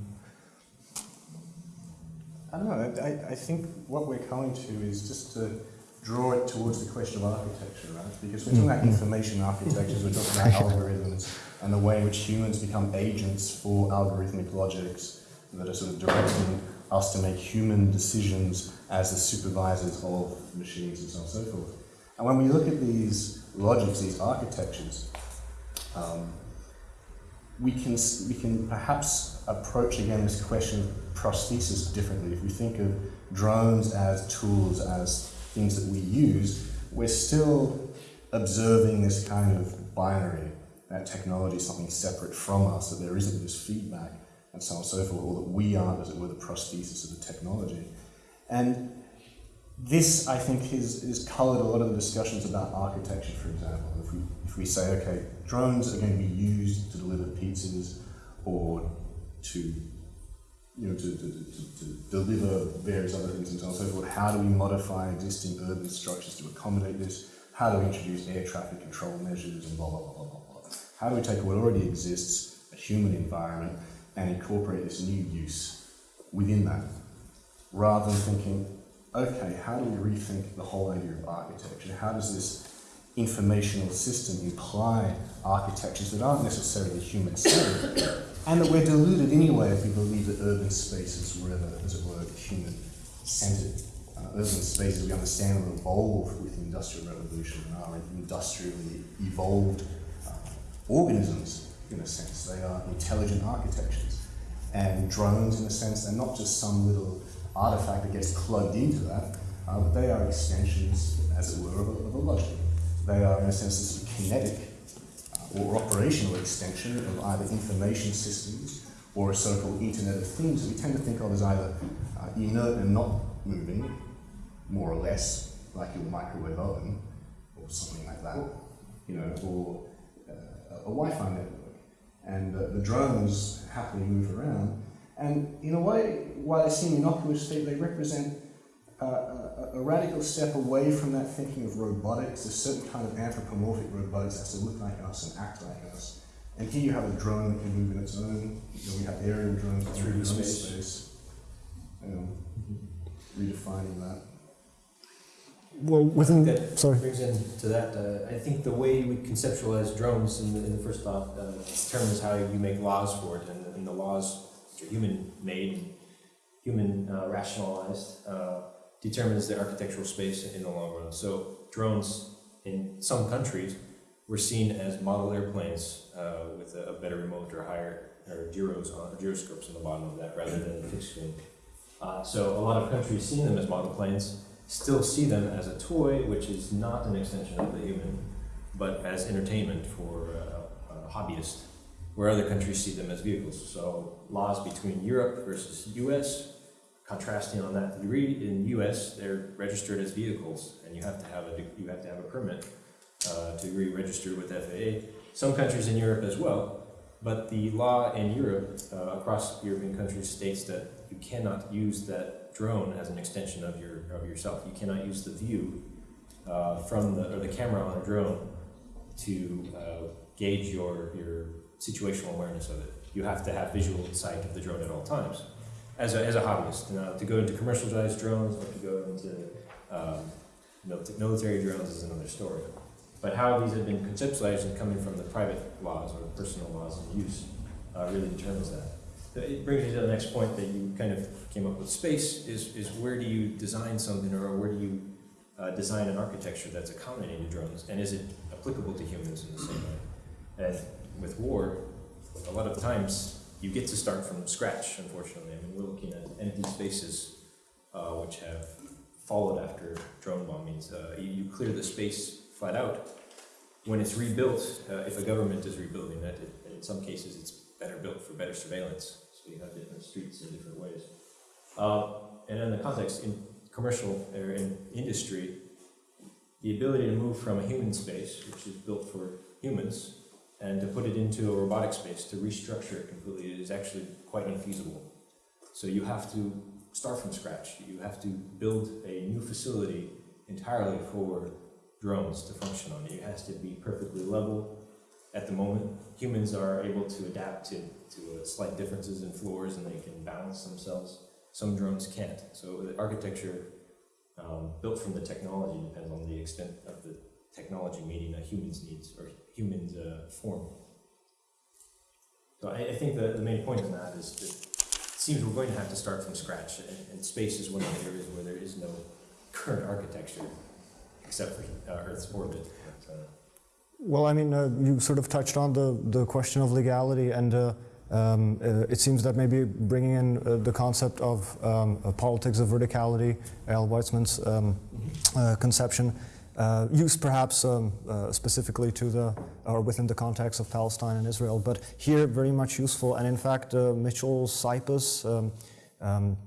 I don't know. I, I think what we're coming to is just to draw it towards the question of architecture, right? Because we're talking about information architectures, we're talking about algorithms, and the way in which humans become agents for algorithmic logics that are sort of directing us to make human decisions as the supervisors of machines and so on and so forth. And when we look at these logics, these architectures, um, we can, we can perhaps approach again this question of prosthesis differently. If we think of drones as tools, as things that we use, we're still observing this kind of binary, that technology is something separate from us, that there isn't this feedback and so on and so forth, or that we aren't, as it were, the prosthesis of the technology. And this, I think, has, has coloured a lot of the discussions about architecture, for example. If we, if we say, okay, drones are going to be used to deliver pizzas or to, you know, to, to, to, to deliver various other things and so on and so forth, how do we modify existing urban structures to accommodate this? How do we introduce air traffic control measures and blah, blah, blah, blah, blah, blah? How do we take what already exists, a human environment, and incorporate this new use within that? Rather than thinking, okay, how do we rethink the whole idea of architecture? How does this informational system imply architectures that aren't necessarily human centered and that we're deluded anyway if we believe that urban spaces were ever, as it were, human centered? Uh, urban spaces we understand were evolved with the Industrial Revolution and are industrially evolved uh, organisms in a sense. They are intelligent architectures. And drones, in a sense, they're not just some little artifact that gets plugged into that, uh, but they are extensions, as it were, of a, of a logic. They are, in a sense, kinetic or operational extension of either information systems or a so-called Internet of Things that we tend to think of as either uh, inert and not moving, more or less, like your microwave oven or something like that, you know, or uh, a Wi-Fi network. And uh, the drones happily move around. And in a way, while they seem innocuous, they, they represent uh, a, a radical step away from that thinking of robotics, a certain kind of anthropomorphic robotics that has to look like us and act like us. And here you have a drone that can move in its own. You know, we have aerial drones that move in 3D space. space. Um, redefining that. well, within, That sorry. brings into that, uh, I think the way we conceptualize drones in the, in the first thought uh, determines how you make laws for it, and, and the laws, which are human-made, human uh, rationalized, uh, determines the architectural space in the long run. So drones in some countries were seen as model airplanes uh, with a, a better remote or higher or gyros on gyroscopes on the bottom of that rather than a fixed wing. Uh, so a lot of countries seeing them as model planes still see them as a toy, which is not an extension of the human, but as entertainment for uh, a hobbyist, where other countries see them as vehicles. So laws between Europe versus U.S. Contrasting on that degree, in U.S. they're registered as vehicles, and you have to have a you have to have a permit uh, to be registered with FAA. Some countries in Europe as well, but the law in Europe, uh, across European countries, states that you cannot use that drone as an extension of your of yourself. You cannot use the view uh, from the or the camera on a drone to uh, gauge your your situational awareness of it. You have to have visual sight of the drone at all times, as a, as a hobbyist. Now, to go into commercialized drones or to go into um, military drones is another story. But how these have been conceptualized and coming from the private laws or personal laws of use uh, really determines that. It brings me to the next point that you kind of came up with. Space is, is where do you design something or where do you uh, design an architecture that's accommodating to drones? And is it applicable to humans in the same way? And with war, a lot of times you get to start from scratch, unfortunately. I mean, we're looking at empty spaces uh, which have followed after drone bombings. Uh, you, clear the space flat out. When it's rebuilt, uh, if a government is rebuilding it, it, in some cases it's better built for better surveillance. So you have different streets in different ways. Uh, and in the context, in commercial or in industry, the ability to move from a human space, which is built for humans, and to put it into a robotic space, to restructure it completely, is actually quite infeasible. So you have to start from scratch. You have to build a new facility entirely for drones to function on. It has to be perfectly level. at the moment. Humans are able to adapt to, to uh, slight differences in floors and they can balance themselves. Some drones can't. So the architecture um, built from the technology depends on the extent of the technology meeting a human's needs or human's uh, form. So I, I think the, the main point in that is that it seems we're going to have to start from scratch, and, and space is one of the areas where there is no current architecture except for uh, Earth's orbit. But, uh, Well, I mean, uh, you sort of touched on the, the question of legality, and uh, um, uh, it seems that maybe bringing in uh, the concept of um, politics of verticality, Eyal Weizman's um, uh, conception, uh, used perhaps um, uh, specifically to the or within the context of Palestine and Israel, but here very much useful. And in fact, uh, Mitchell Cypus, um, um,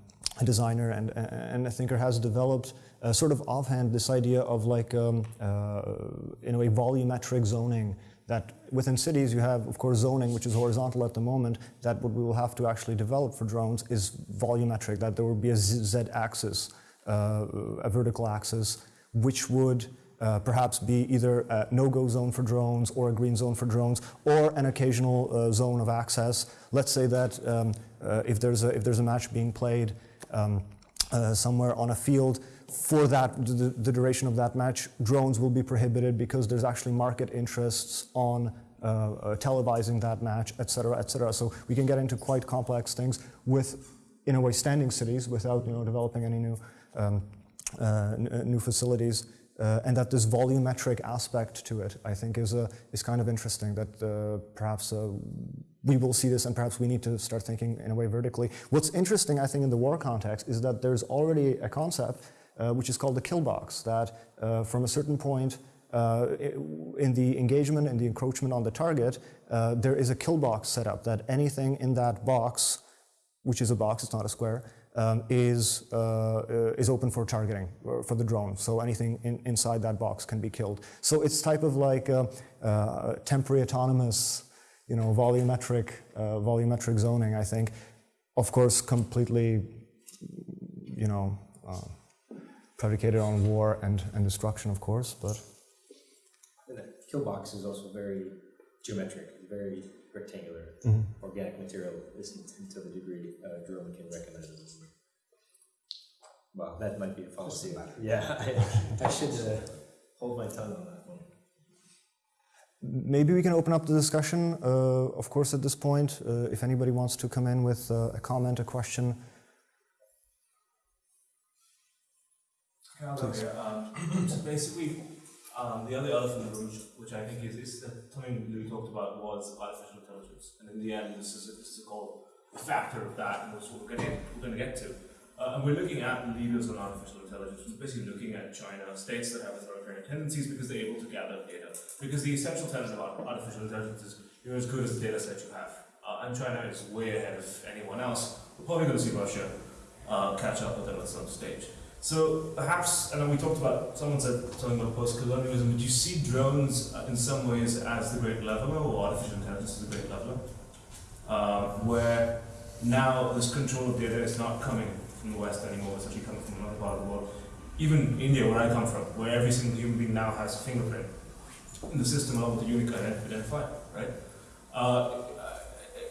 a designer and, and a thinker, has developed uh, sort of offhand this idea of like um, uh, in a way volumetric zoning that within cities you have of course zoning which is horizontal at the moment that what we will have to actually develop for drones is volumetric that there will be a z-axis, uh, a vertical axis which would uh, perhaps be either a no-go zone for drones or a green zone for drones or an occasional uh, zone of access. Let's say that um, uh, if there's a if there's a match being played um, uh, somewhere on a field for that the, the, duration of that match drones will be prohibited because there's actually market interests on uh, uh, televising that match etc etc so we can get into quite complex things with in a way standing cities without you know developing any new um, new facilities uh, and that this volumetric aspect to it I think is a, is kind of interesting that uh, perhaps we will see this and perhaps we need to start thinking in a way vertically. What's interesting, I think, in the war context is that there's already a concept uh, which is called the kill box, that uh, from a certain point uh, in the engagement and the encroachment on the target, uh, there is a kill box set up, that anything in that box, which is a box, it's not a square, um, is, uh, is open for targeting for the drone. So anything in, inside that box can be killed. So it's type of like temporary autonomous you know, volumetric, uh, volumetric zoning, I think, of course, completely, you know, uh, predicated on war and, and destruction, of course, but. And the kill box is also very geometric, very rectangular. Mm -hmm. Organic material isn't to the degree a drone can recognize it. Well, that might be a fallacy. Yeah, I, I should uh, hold my tongue on that. one. Maybe we can open up the discussion, uh, of course, at this point, uh, if anybody wants to come in with uh, a comment, a question. Hello here. Um, so basically, um, the other elephant in the room, which I think is, is something we talked about, was artificial intelligence. And in the end, this is, a, this is called a factor of that, and that's what we're going we're to get to. Uh, and we're looking at leaders on artificial intelligence. We're basically looking at China, states that have authoritarian tendencies because they're able to gather data. Because the essential tenet of artificial intelligence is you're as good as the data set you have. Uh, and China is way ahead of anyone else. We're probably going to see Russia uh, catch up with them at some stage. So perhaps, and then we talked about, someone said something about post-colonialism, would you see drones uh, in some ways as the great leveler, or artificial intelligence as the great leveler? Uh, where now this control of data is not coming the West anymore, it's actually coming from another part of the world. Even India, where I come from, where every single human being now has a fingerprint in the system with the unique identifier, right? Uh,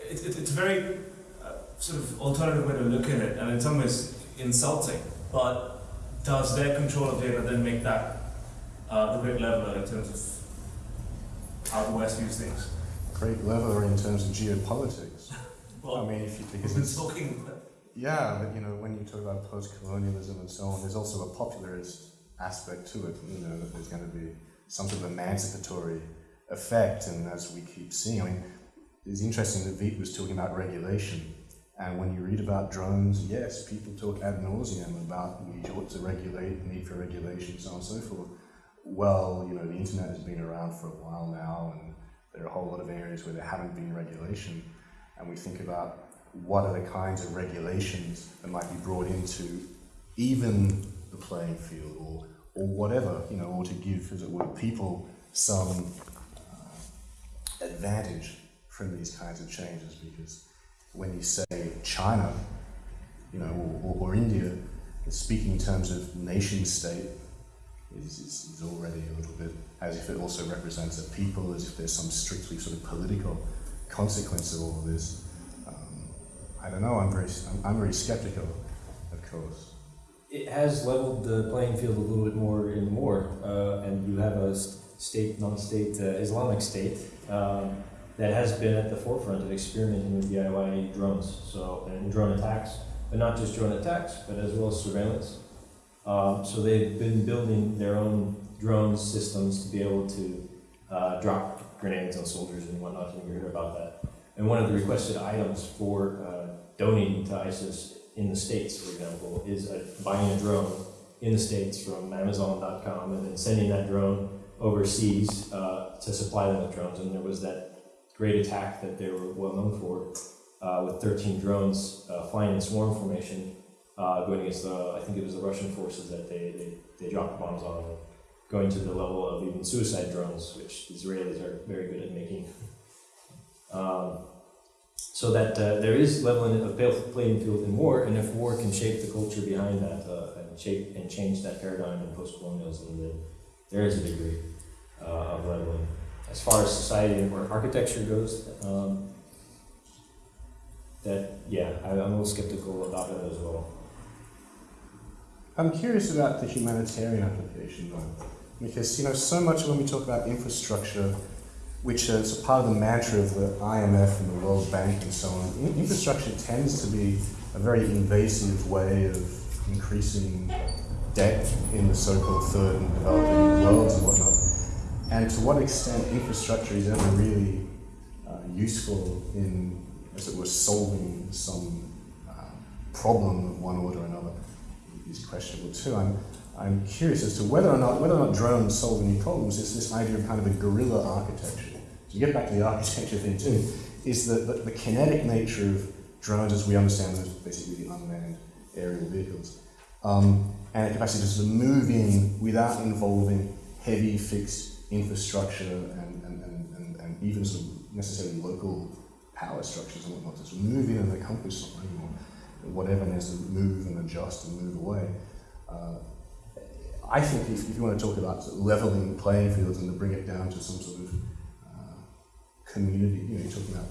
it, it, it's a very uh, sort of alternative way to look at it, and in some ways insulting, but does their control of data then make that uh, the great leveler in terms of how the West views things? Great leveler in terms of geopolitics. well, I mean, if you, we've been talking yeah, but you know, when you talk about post-colonialism and so on, there's also a popularist aspect to it. You know, that there's going to be some sort of emancipatory effect, and as we keep seeing, I mean, it's interesting that Vít was talking about regulation, and when you read about drones, yes, people talk ad nauseum about we ought to regulate, need for regulation, so on and so forth. Well, you know, the internet has been around for a while now, and there are a whole lot of areas where there haven't been regulation, and we think about what are the kinds of regulations that might be brought into even the playing field or, or whatever, you know, or to give, as it were, people some uh, advantage from these kinds of changes because when you say China, you know, or, or, or India, speaking in terms of nation state, is, is, is already a little bit as if it also represents a people, as if there's some strictly sort of political consequence of all of this. I don't know. I'm very, I'm, very skeptical, of course. It has leveled the playing field a little bit more and more, uh, and you have a state, non-state uh, Islamic state um, that has been at the forefront of experimenting with DIY drones, so and drone attacks, but not just drone attacks, but as well as surveillance. Um, so they've been building their own drone systems to be able to uh, drop grenades on soldiers and whatnot. And you heard about that. And one of the requested items for uh, donating to ISIS in the States, for example, is uh, buying a drone in the States from Amazon.com and then sending that drone overseas uh, to supply them with drones. And there was that great attack that they were well known for uh, with 13 drones uh, flying in swarm formation uh, going against the, I think it was the Russian forces that they, they, they dropped bombs on, going to the level of even suicide drones, which Israelis are very good at making. Um, so that uh, there is leveling of playing field in war, and if war can shape the culture behind that uh, and shape and change that paradigm in post-colonialism, then there is a degree uh, of leveling. As far as society or architecture goes, um, that yeah, I, I'm a little skeptical about it as well. I'm curious about the humanitarian application, though, because you know so much when we talk about infrastructure, which is a part of the mantra of the IMF and the World Bank and so on. in- Infrastructure tends to be a very invasive way of increasing debt in the so-called third and developing worlds and whatnot. And to what extent infrastructure is ever really uh, useful in, as it were, solving some uh, problem of one order or another is questionable too. I'm, I'm curious as to whether or not whether or not drones solve any problems. Is this idea of kind of a guerrilla architecture? To get back to the architecture thing too, is the, the, the kinetic nature of drones as we understand them as basically the unmanned aerial vehicles, um, and a capacity to move in without involving heavy fixed infrastructure and, and, and, and, and even sort of necessarily local power structures and whatnot. Of move in and accomplish something or whatever needs to move and adjust and move away. Uh, I think if, if you want to talk about sort of leveling playing fields and to bring it down to some sort of uh, community, you know, you're talking about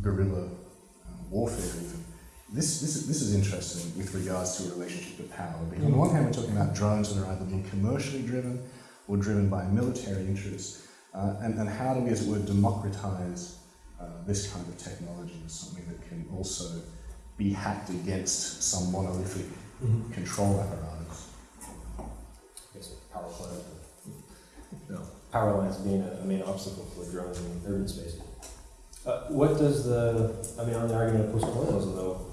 guerrilla uh, warfare even. This, this, is- this is interesting with regards to a relationship to power. Because on the one hand, we're talking about drones that are either being commercially driven or driven by military interests. Uh, and, and how do we, as it were, democratize uh, this kind of technology as something that can also be hacked against some monolithic control apparatus? I guess a power plant. No. Power lines being a, a main obstacle for drones in urban space. Uh, what does the, I mean, on the argument of post-colonialism though,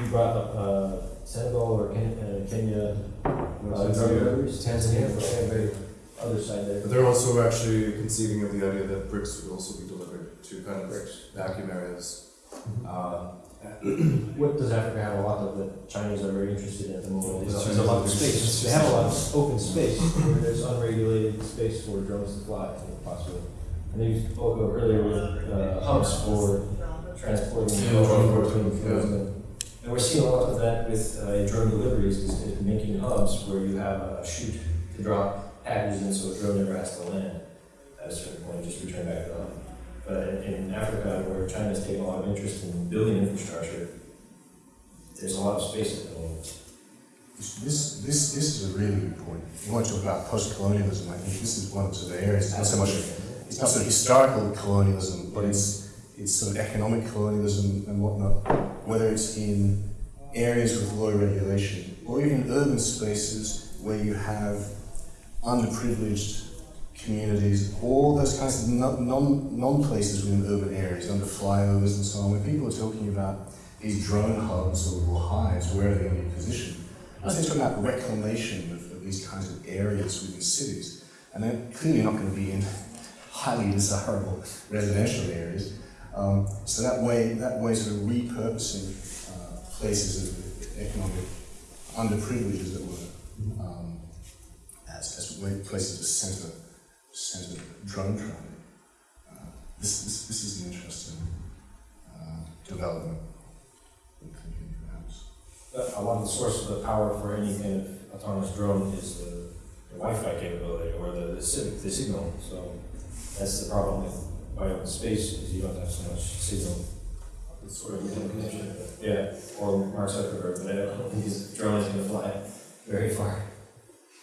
you brought up uh, Senegal or Ken, uh, Kenya, uh, Tanzania. Tanzania, other side there. But they're also actually conceiving of the idea that bricks would also be delivered to kind of Bricks. vacuum areas. Um, What does Africa have a lot of that Chinese are very interested in at the moment? The There's, a lot of space. They have a lot of open space where there's unregulated space for drones to fly, I think, possibly. And they used spoke earlier with uh, hubs for transporting drones between fields. And we're seeing a lot of that with uh, drone deliveries, is is making hubs where you have a chute to drop packages in so a drone never has to land at a certain point, just return back to the hub. But in, Africa, where China's taking a lot of interest in building infrastructure, there's a lot of space. This, this, this, this is a really good point. You want to talk about post-colonialism, I think this is one of the areas, it's not so much, it's not sort of historical colonialism, but it's, it's sort of economic colonialism and whatnot, whether it's in areas with low regulation, or even urban spaces where you have underprivileged communities, all those kinds of non, non, non-places within urban areas, under flyovers and so on, when people are talking about these drone hubs or, hives, where are they going to be positioned? I was talking about reclamation of, of these kinds of areas within cities, and they're clearly not going to be in highly desirable residential areas. Um, so that way, that way, sort of repurposing uh, places of economic underprivilege, as it were, um, as, as places of centre, centre drone traffic. Uh, this, this, this is an interesting uh, development. Thinking perhaps. A lot of the source of the power for any kind of autonomous drone is the Wi-Fi capability or the, the, the signal. So that's the problem with wide space is you don't have so much signal. It's sort of connection. Yeah, or Mark Zuckerberg, but I don't think his drone is going to fly very far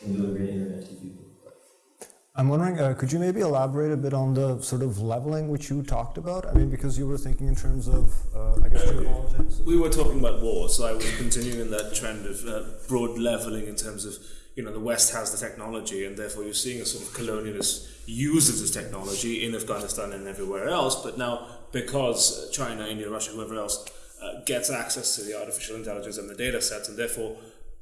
and deliver internet to people. I'm wondering, uh, could you maybe elaborate a bit on the sort of leveling which you talked about? I mean, because you were thinking in terms of, uh, I guess, geopolitics. We were talking about war, so I was continuing that trend of uh, broad leveling in terms of, you know, the West has the technology, and therefore you're seeing a sort of colonialist use of this technology in Afghanistan and everywhere else. But now, because China, India, Russia, whoever else uh, gets access to the artificial intelligence and the data sets, and therefore,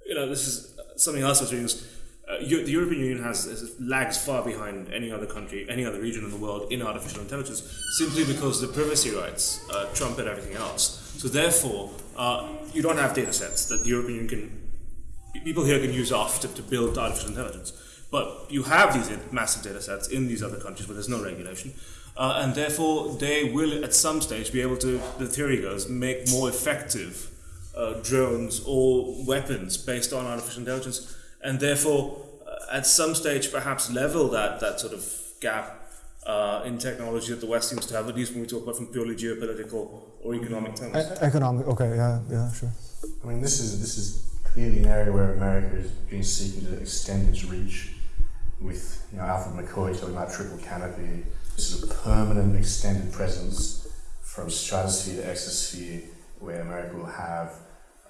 you know, this is something else that's being used. Uh, the European Union has, has lags far behind any other country, any other region in the world in artificial intelligence, simply because the privacy rights uh, trumpet everything else. So therefore, uh, you don't have data sets that the European Union can, people here can use off to, to build artificial intelligence. But you have these massive data sets in these other countries where there's no regulation. Uh, and therefore, they will at some stage be able to, the theory goes, make more effective uh, drones or weapons based on artificial intelligence, and therefore, uh, at some stage, perhaps level that, that sort of gap uh, in technology that the West seems to have, at least when we talk about from purely geopolitical or economic terms. E- economic, okay, yeah, yeah, sure. I mean, this is this is clearly an area where America has been seeking to extend its reach. With you know Alfred McCoy talking about triple canopy, this is a permanent extended presence from stratosphere to exosphere, where America will have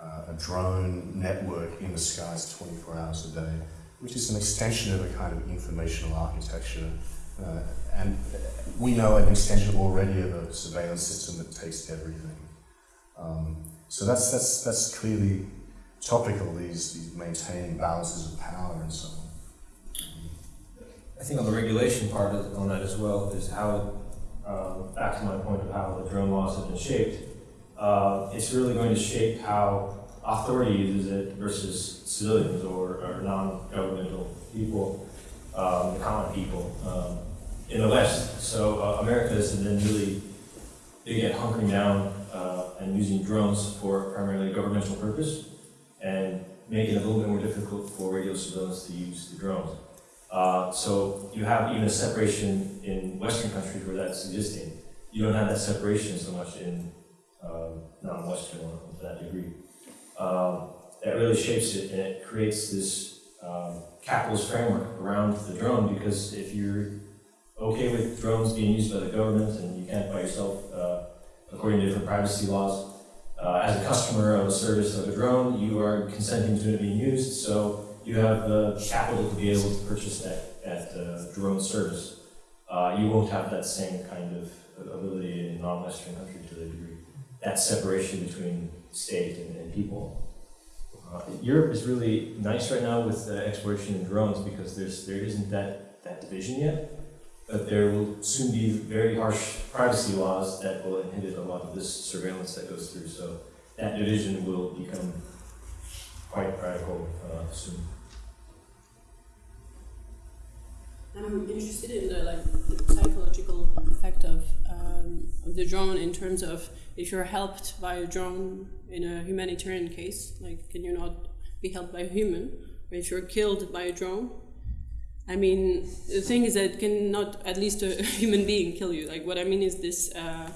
uh, a drone network in the skies 24 hours a day, which is an extension of a kind of informational architecture. Uh, and we know an extension already of a surveillance system that takes everything. Um, so that's that's that's clearly topical. These these maintaining balances of power and so on. I think on the regulation part of, on that as well is how, um, back to my point of how the drone laws have been shaped. Uh, it's really going to shape how authority uses it versus civilians or, or non-governmental people, um, the common people um, in the West. So uh, America has been really big at hunkering down uh, and using drones for primarily governmental purpose and making it a little bit more difficult for regular civilians to use the drones. Uh, so you have even a separation in Western countries where that's existing. You don't have that separation so much in um, non-Western one to that degree. Um, that really shapes it and it creates this um, capitalist framework around the drone because if you're okay with drones being used by the government and you can't by yourself, uh, according to different privacy laws, uh, as a customer of a service of a drone, you are consenting to it being used. So you have the capital to be able to purchase that, that uh, drone service. Uh, you won't have that same kind of ability in non-Western countries. That separation between state and, and people. Uh, Europe is really nice right now with uh, exploration in drones because there's there isn't that, that division yet. But there will soon be very harsh privacy laws that will inhibit a lot of this surveillance that goes through. So that division will become quite radical uh, soon. I'm interested in the like the psychological effect of, um, the drone in terms of if you're helped by a drone in a humanitarian case, like can you not be helped by a human? Or if you're killed by a drone, I mean the thing is that cannot at least a human being kill you. Like what I mean is this. Uh,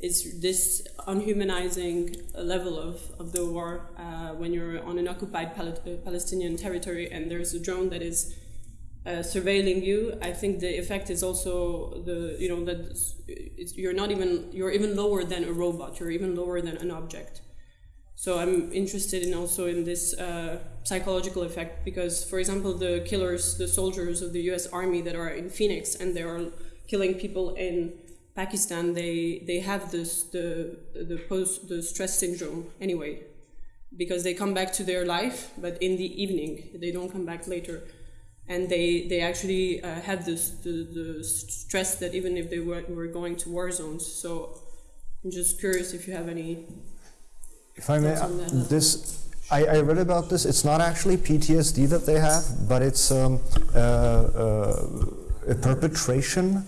is this unhumanizing level of, of the war uh, when you're on an occupied Pal- Palestinian territory and there's a drone that is uh, surveilling you, I think the effect is also the you know that you're not even you're even lower than a robot. You're even lower than an object. So I'm interested in also in this uh, psychological effect because, for example, the killers, the soldiers of the U.S. Army that are in Phoenix and they are killing people in Pakistan, they they have this the the post the stress syndrome anyway, because they come back to their life, but in the evening they don't come back later and they they actually uh, had this the, the stress that even if they were, were going to war zones. So I'm just curious if you have any. If I may, Thoughts on that? this, I, I read about this. It's not actually PTSD that they have, but it's um, uh, uh, a perpetration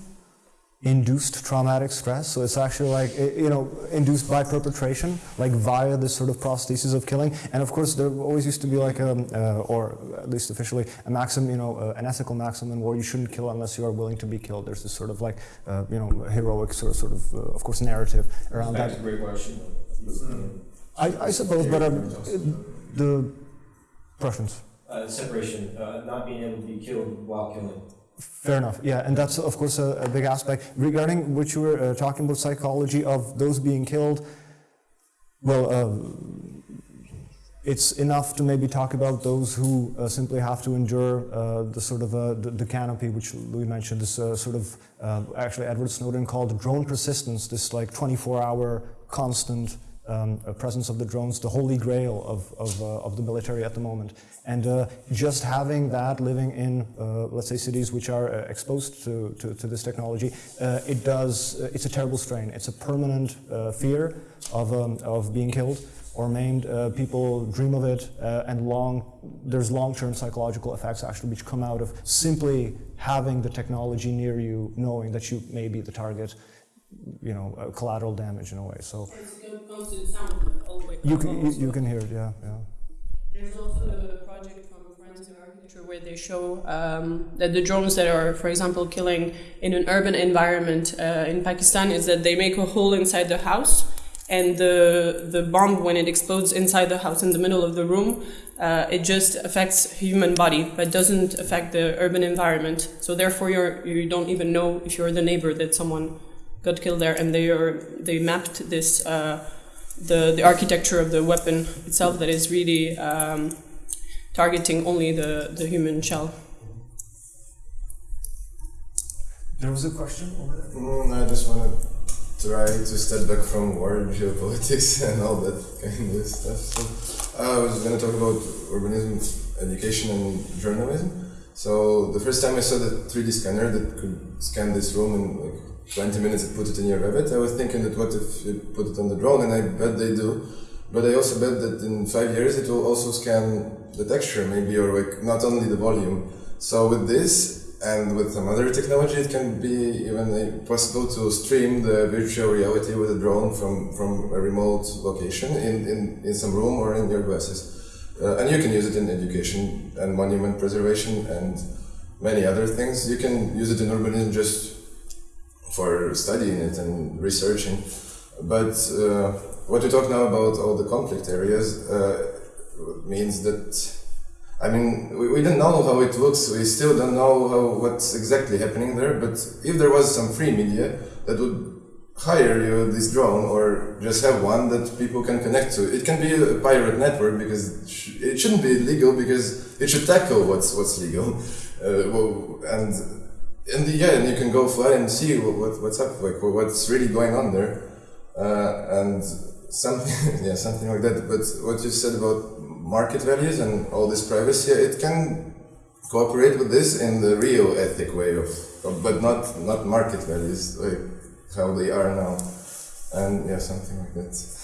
induced traumatic stress. So it's actually like, you know, induced by perpetration, like via this sort of prosthesis of killing. And of course, there always used to be like, a, uh, or at least officially, a maxim, you know, uh, an ethical maxim in war you shouldn't kill unless you are willing to be killed. There's this sort of like, uh, you know, heroic sort of, sort of, uh, of course, narrative around Back that. to Great Russian. I, I suppose, but um, the Prussians. Uh, separation, uh, not being able to be killed while killing. Fair enough. Yeah, and that's of course a, a big aspect regarding what you were uh, talking about psychology of those being killed. Well, uh, it's enough to maybe talk about those who uh, simply have to endure uh, the sort of uh, the, the canopy, which Louis mentioned. This uh, sort of actually Edward Snowden called drone persistence. This like 24-hour constant um, presence of the drones, the holy grail of, of, uh, of the military at the moment. And uh, just having that living in, uh, let's say, cities which are uh, exposed to, to, to this technology, uh, it does, uh, it's a terrible strain. It's a permanent fear of, um, of being killed or maimed. People dream of it, and long, there's long-term psychological effects actually which come out of simply having the technology near you, knowing that you may be the target, you know, uh, collateral damage in a way. So It's a constant sound all the way. you can, you, you can hear it, yeah, yeah. There's also a project from Forensic Architecture where they show um, that the drones that are, for example, killing in an urban environment uh, in Pakistan is that they make a hole inside the house, and the the bomb when it explodes inside the house in the middle of the room, uh, it just affects human body, but doesn't affect the urban environment. So therefore, you're you don't even know if you're the neighbor that someone got killed there, and they are they mapped this. Uh, the, the architecture of the weapon itself that is really um, targeting only the, the human shell. There was a question over there. Mm, I just want to try to step back from war, geopolitics, and all that kind of stuff. So I was going to talk about urbanism, education, and journalism. So the first time I saw the 3D scanner that could scan this room in like 20 minutes and put it in your Revit, I was thinking that what if you put it on the drone, and I bet they do. But I also bet that in five years it will also scan the texture, maybe, or like not only the volume. So with this and with some other technology, it can be even possible to stream the virtual reality with a drone from, from a remote location in, in, in some room or in your glasses. Uh, and you can use it in education and monument preservation and many other things. You can use it in urbanism just for studying it and researching. But uh, what we talk now about all the conflict areas uh, means that I mean, we, we don't know how it looks. We still don't know how what's exactly happening there. But if there was some free media that would hire you this drone or just have one that people can connect to, it can be a pirate network because it, shouldn't be legal because it should tackle what's what's legal. Uh, well, and and yeah, and you can go fly and see what, what what's up, like what's really going on there, uh, and something yeah something like that. But what you said about market values and all this privacy, it can cooperate with this in the real ethic way of, of but not not market values like how they are now, and yeah, something like that.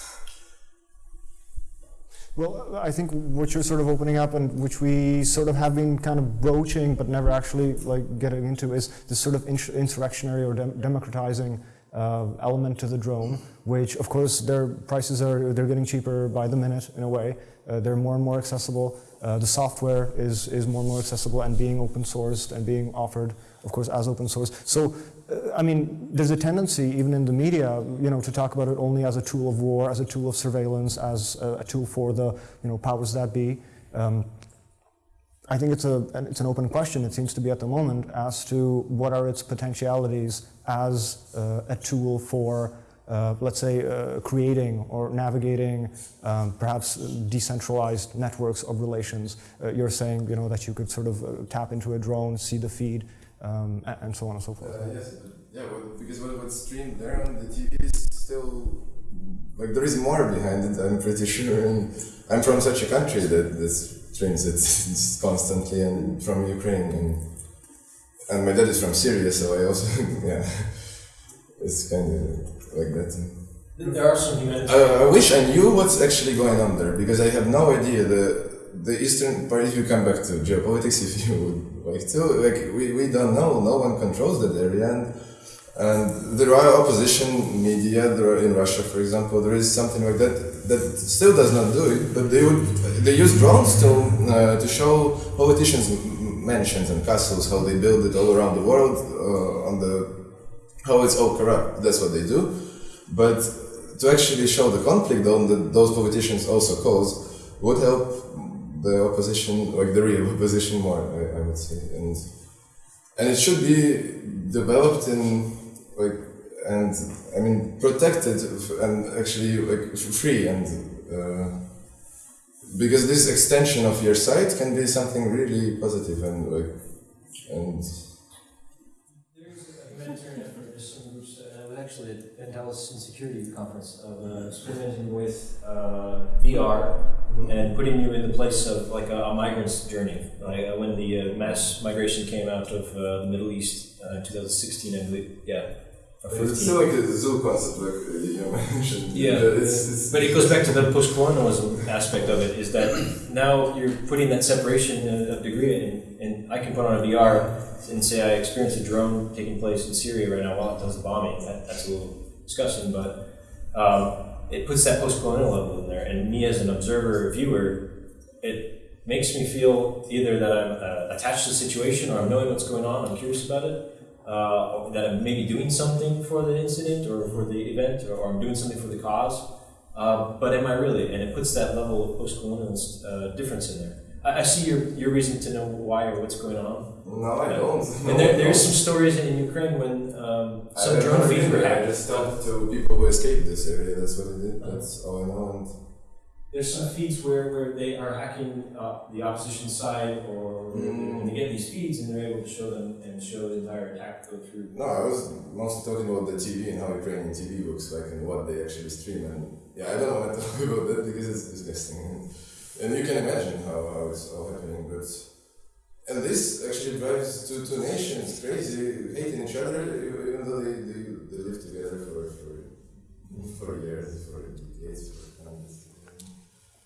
Well, I think what you're sort of opening up and which we sort of have been kind of broaching but never actually like getting into is this sort of ins- insurrectionary or dem- democratizing uh, element to the drone, which of course their prices are they're getting cheaper by the minute in a way. Uh, they're more and more accessible. Uh, the software is is more and more accessible and being open sourced and being offered, of course, as open source. So I mean, there's a tendency, even in the media, you know, to talk about it only as a tool of war, as a tool of surveillance, as a, a tool for the, you know, powers that be. Um, I think it's a it's an open question. It seems to be at the moment as to what are its potentialities as uh, a tool for, uh, let's say, uh, creating or navigating um, perhaps decentralized networks of relations. Uh, you're saying, you know, that you could sort of uh, tap into a drone, see the feed, um, a- and so on and so forth. Uh, yes, yeah, well, because what, what's streamed there on the TV is still like there is more behind it. I'm pretty sure, and I'm from such a country that this streams it constantly, and from Ukraine, and and my dad is from Syria, so I also yeah, it's kind of like that. There are some humanitarian. Uh, I wish I knew what's actually going on there because I have no idea. The the eastern part. If you come back to geopolitics, if you would like to, like we, we don't know. No one controls that area, and And there are opposition media there are in Russia, for example. There is something like that that still does not do it, but they would they use drones to uh, to show politicians' mansions and castles how they build it all around the world uh, on the how it's all corrupt. That's what they do. But to actually show the conflict on that those politicians also cause would help the opposition, like the real opposition, more. I, I would say, and and it should be developed in like and I mean protected and actually like free and uh, because this extension of your site can be something really positive and like and actually at Dallas Insecurity Conference of uh, experimenting with uh, VR and putting you in the place of like a, a migrant's journey. Like uh, when the uh, mass migration came out of uh, the Middle East uh, in 2016, I believe, yeah. It's still like a zoo concept like uh, you mentioned. Yeah, it's, it's But it goes back to the post-colonialism aspect of it, is that now you're putting that separation of degree in, and I can put on a VR and say I experienced a drone taking place in Syria right now while it does the bombing. That, that's a little disgusting, but um, it puts that post-colonial level in there, and me as an observer, or viewer, it makes me feel either that I'm uh, attached to the situation or I'm knowing what's going on, I'm curious about it, uh, that I'm maybe doing something for the incident or for the event, or, or I'm doing something for the cause. Uh, but am I really? And it puts that level of post-colonial uh, difference in there. I, I see your, your reason to know why or what's going on. no, I don't. And there, there's some stories in Ukraine when um, some I drone feeds were I hacked. just talked to people who escaped this area. That's what I did. That's all I know. And There's some feeds where, where they are hacking uh, the opposition side, or Mm. and they get these feeds and they're able to show them and show the entire attack go through. No, I was mostly talking about the TV and how Ukrainian TV looks like and what they actually stream. And yeah, I don't want to talk about that because it's disgusting. And you can imagine how, how it's all happening. But and this actually drives two, two nations crazy, hating each other, even though they, they, they live together for, for, for years, for decades, for hundreds.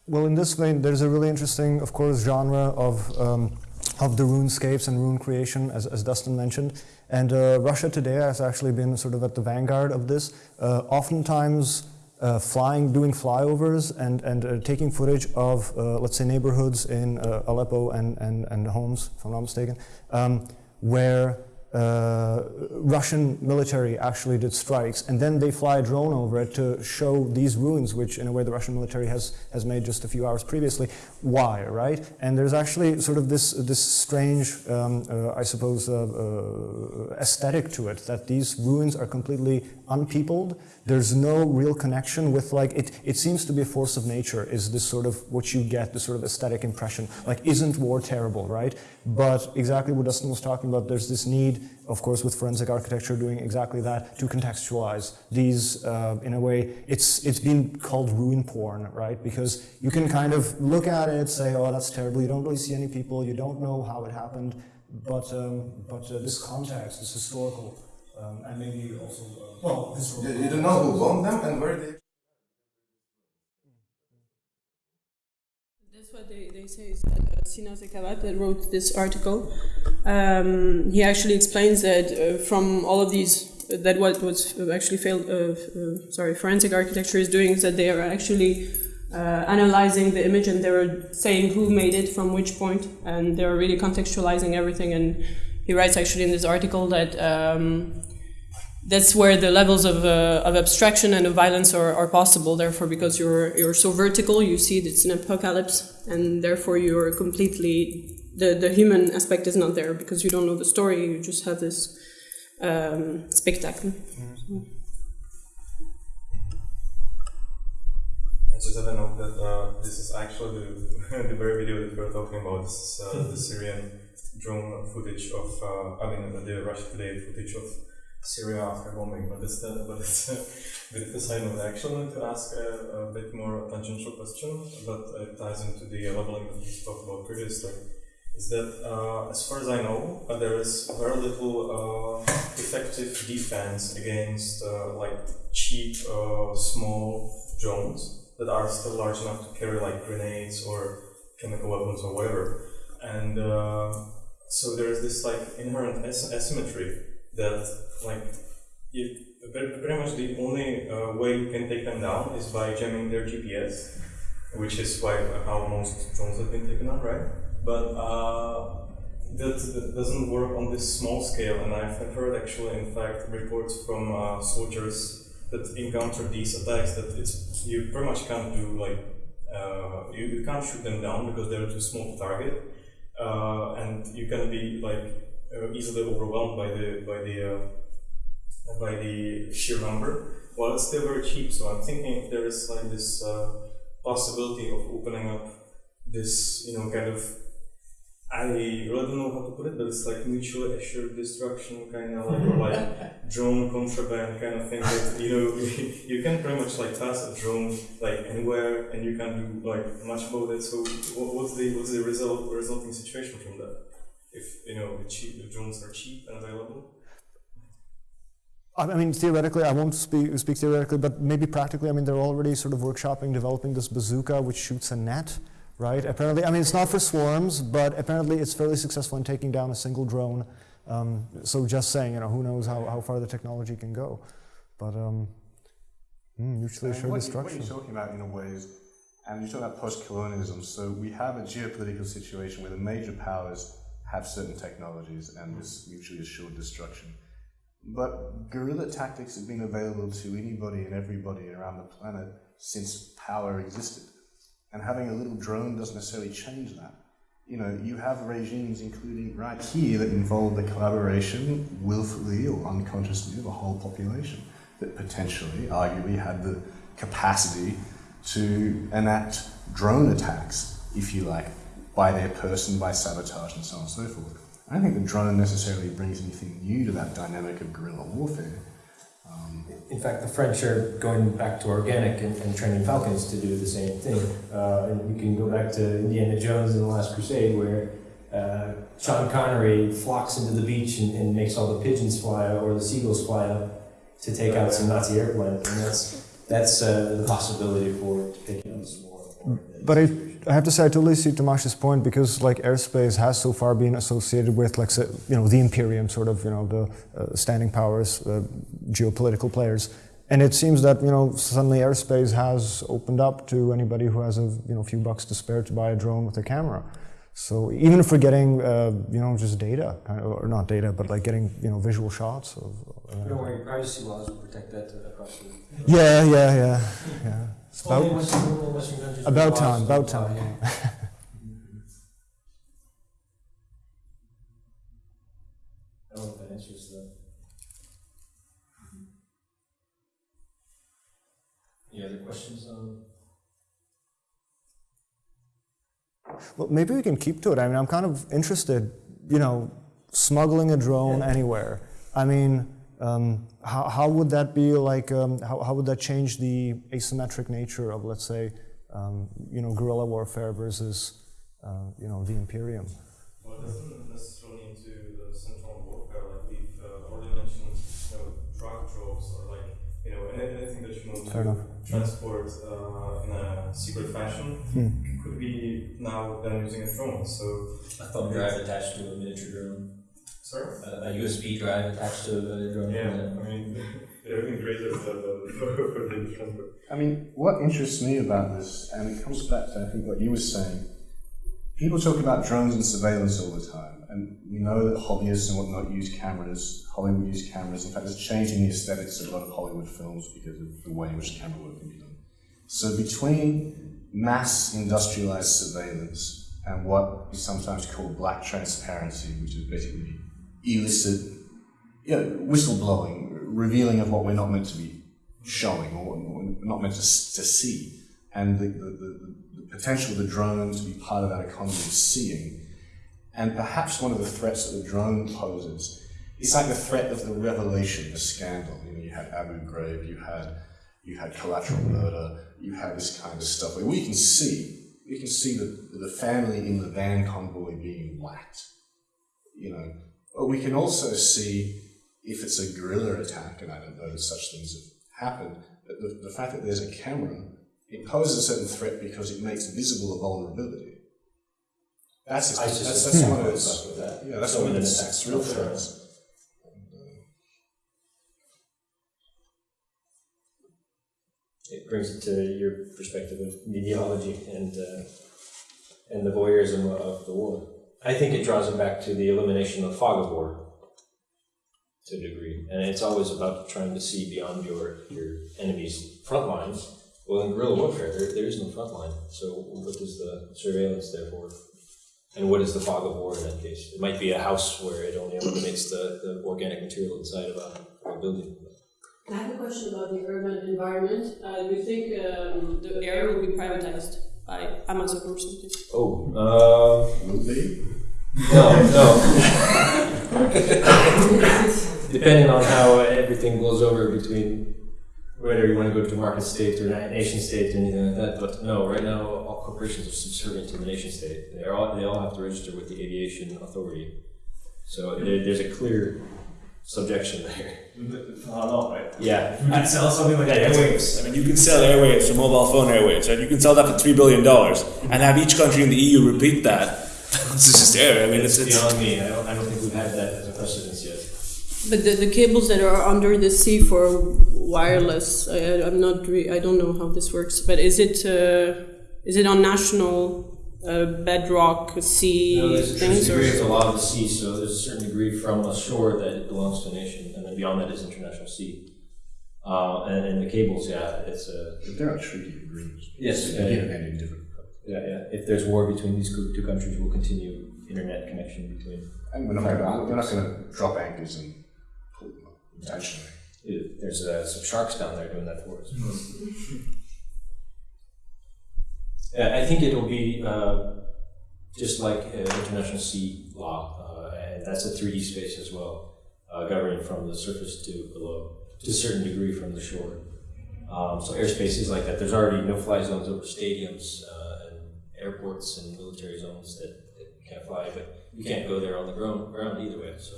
Well, in this vein, there's a really interesting, of course, genre of um, of the ruinscapes and ruin creation, as, as Dustin mentioned. And uh, Russia today has actually been sort of at the vanguard of this. Uh, oftentimes, uh, flying, doing flyovers, and and uh, taking footage of, uh, let's say, neighborhoods in uh, Aleppo and, and and Homs, if I'm not mistaken, um, where uh, Russian military actually did strikes, and then they fly a drone over it to show these ruins, which in a way the Russian military has, has made just a few hours previously. Why, right? And there's actually sort of this, this strange, um, uh, I suppose, aesthetic to it, that these ruins are completely unpeopled. There's no real connection with, like, it, it seems to be a force of nature, is this sort of what you get, this sort of aesthetic impression. Like, isn't war terrible, right? But exactly what Dustin was talking about, there's this need, of course, with forensic architecture doing exactly that, to contextualize these uh, in a way. It's, it's been called ruin porn, right? Because you can kind of look at it, say, oh, that's terrible. You don't really see any people, you don't know how it happened. But, um, but uh, this context, this historical, um, and maybe also, uh, well, historical. You, you don't know who bombed them and where they. That's what they, they say is that uh, Sina Zekavat that wrote this article. Um, he actually explains that uh, from all of these, that what was actually failed, uh, uh, sorry, forensic architecture is doing is that they are actually uh, analyzing the image and they were saying who made it from which point, and they're really contextualizing everything. And he writes actually in this article that um, that's where the levels of, uh, of abstraction and of violence are, are possible. Therefore, because you're you're so vertical, you see it's an apocalypse, and therefore you're completely the the human aspect is not there because you don't know the story. You just have this um, spectacle. I just have a note that uh, this is actually the, the very video that we're talking about. This is uh, the Syrian drone footage of, uh, I mean, the Russia Today footage of Syria after bombing. But it's, uh, but it's a of side. I actually to ask a, a bit more tangential question, but it ties into the leveling that we talked about previously. Is that, uh, as far as I know, uh, there is very little uh, effective defense against uh, like cheap, uh, small drones that are still large enough to carry like grenades or chemical weapons or whatever. And uh, so there's this like inherent as- asymmetry that like it, very much the only uh, way you can take them down is by jamming their GPS, which is why how most drones have been taken out, right? But uh, that, that doesn't work on this small scale, and I've heard actually, in fact, reports from uh, soldiers that encounter these attacks that it's you pretty much can't do like uh, you, you can't shoot them down because they're too small to target, uh, and you can be like uh, easily overwhelmed by the by the uh, by the sheer number. While it's still very cheap, so I'm thinking if there is like this uh, possibility of opening up this, you know, kind of I really don't know how to put it, but it's like mutually assured destruction, kind of like, or like drone contraband kind of thing. That you know, you can pretty much like pass a drone like anywhere, and you can do like much about it. So, what, what's the what's the result resulting situation from that? If you know, the cheap the drones are cheap and available. I I mean, theoretically, I won't speak, speak theoretically, but maybe practically, I mean, they're already sort of workshopping, developing this bazooka which shoots a net, right? Apparently, I mean, it's not for swarms, but apparently it's fairly successful in taking down a single drone. Um, so just saying, you know, who knows how, how far the technology can go. But um, mm, mutually assured you- destruction. What you're talking about, in a way, is, and you're talking about post-colonialism. So we have a geopolitical situation where the major powers have certain technologies and this mutually assured destruction. But guerrilla tactics have been available to anybody and everybody around the planet since power existed. And having a little drone doesn't necessarily change that. You know, you have regimes, including right here, that involve the collaboration, willfully or unconsciously, of a whole population that potentially, arguably, had the capacity to enact drone attacks, if you like, by their person, by sabotage, and so on and so forth. I don't think the drone necessarily brings anything new to that dynamic of guerrilla warfare. In fact, the French are going back to organic and, and training falcons to do the same thing. Uh, and you can go back to Indiana Jones in The Last Crusade, where uh, Sean Connery flocks into the beach and, and makes all the pigeons fly or the seagulls fly out to take out some Nazi airplanes. And that's that's uh, the possibility for taking out some more. But I, I have to say, I totally see Tamash's point because like airspace has so far been associated with like say, you know the imperium, sort of you know the uh, standing powers, uh, geopolitical players, and it seems that you know suddenly airspace has opened up to anybody who has a you know few bucks to spare to buy a drone with a camera. So even if we're getting uh, you know just data, kind of, or not data, but like getting you know visual shots of. Uh, Don't worry, privacy laws will protect that across the. yeah, yeah, yeah, yeah. It's about, Western, only Western countries about time, about time. yeah. I don't know if that answers the. Any other questions on? Well, maybe we can keep to it. I mean, I'm kind of interested, you know, smuggling a drone anywhere. I mean, um, how, how would that be like, um, how, how would that change the asymmetric nature of, let's say, um, you know, guerrilla warfare versus, uh, you know, the Imperium? Well, it doesn't necessarily into the central warfare. Like we've uh, already mentioned, you know, drug droves or like you know anything that you want Fair to enough. transport uh, in a secret fashion Hmm. could be now done using a drone. So A thumb drive attached to a miniature drone, sorry. Uh, a, a USB drive attached to a drone. Yeah, I mean they're even greater for the transport. I mean, what interests me about this, and it comes back to I think what you were saying, people talk about drones and surveillance all the time, and we know that hobbyists and whatnot use cameras. Hollywood use cameras. In fact, it's changing the aesthetics of a lot of Hollywood films because of the way in which camera work can be done. So between mass industrialized surveillance and what is sometimes called black transparency, which is basically illicit, you know, whistleblowing, revealing of what we're not meant to be showing or, not meant to, to see, and the, the, the, the potential of the drone to be part of that economy of seeing, and perhaps one of the threats that the drone poses is like the threat of the revelation, the scandal. You know, you had Abu Ghraib, you had you had collateral murder, you had this kind of stuff. Where we can see, we can see the, the family in the van convoy being whacked, you know, but we can also see if it's a guerrilla attack, and I don't know that such things have happened, but the, the fact that there's a camera, it poses a certain threat because it makes visible a vulnerability. That's, that's, that's one of the yeah, that's so one of real threats. it brings it to your perspective of mediology and uh, and the voyeurism of the war. I think it draws it back to the elimination of fog of war to a degree, and it's always about trying to see beyond your your enemy's front lines. Well, in guerrilla warfare, there, there is no front line. So, what is the surveillance there for? And what is the fog of war in that case? It might be a house where it only eliminates the, the organic material inside of a, a building. I have a question about the urban environment. Uh, do you think um, the air will be privatized by Amazon or something? Oh, uh, Will be? no, no. Depending on how everything blows over between whether you want to go to market state or nation state or anything like that. But no, right now all corporations are subservient to the nation state. They all they all have to register with the aviation authority. So there, there's a clear subjection there. For how long, right? Yeah, If we could sell something like Yeah, airwaves, I mean, you can sell airwaves for mobile phone airwaves, right? You can sell that for three billion dollars and have each country in the EU repeat that. this is just air. I mean, it's, it's it's beyond me. I don't, I don't think we've had that as a precedence yet. But the, the cables that are under the sea for wireless, I, I'm not. Re- I don't know how this works. But is it uh, is it on national uh, bedrock sea No, there's a certain things? degree of the Or, law of the sea, so there's a certain degree from a shore that it belongs to a nation, and then beyond that is international sea. Uh, and, and the cables, yeah, it's a But there are treaty agreements. Yes, You yeah, can yeah. have any different. yeah, yeah. If there's war between these two two countries, we'll continue internet connection between. And we're not going we're not going to drop anchors and pull them up intentionally. It, there's uh, some sharks down there doing that for us. Yeah, I think it'll be uh, just like uh, international sea law, uh, and that's a 3D space as well, uh, governing from the surface to below, to a certain degree from the shore. Um, so airspace is like that. There's already no-fly zones over stadiums uh, and airports and military zones that, that can't fly, but you can't go there on the ground, ground either way. So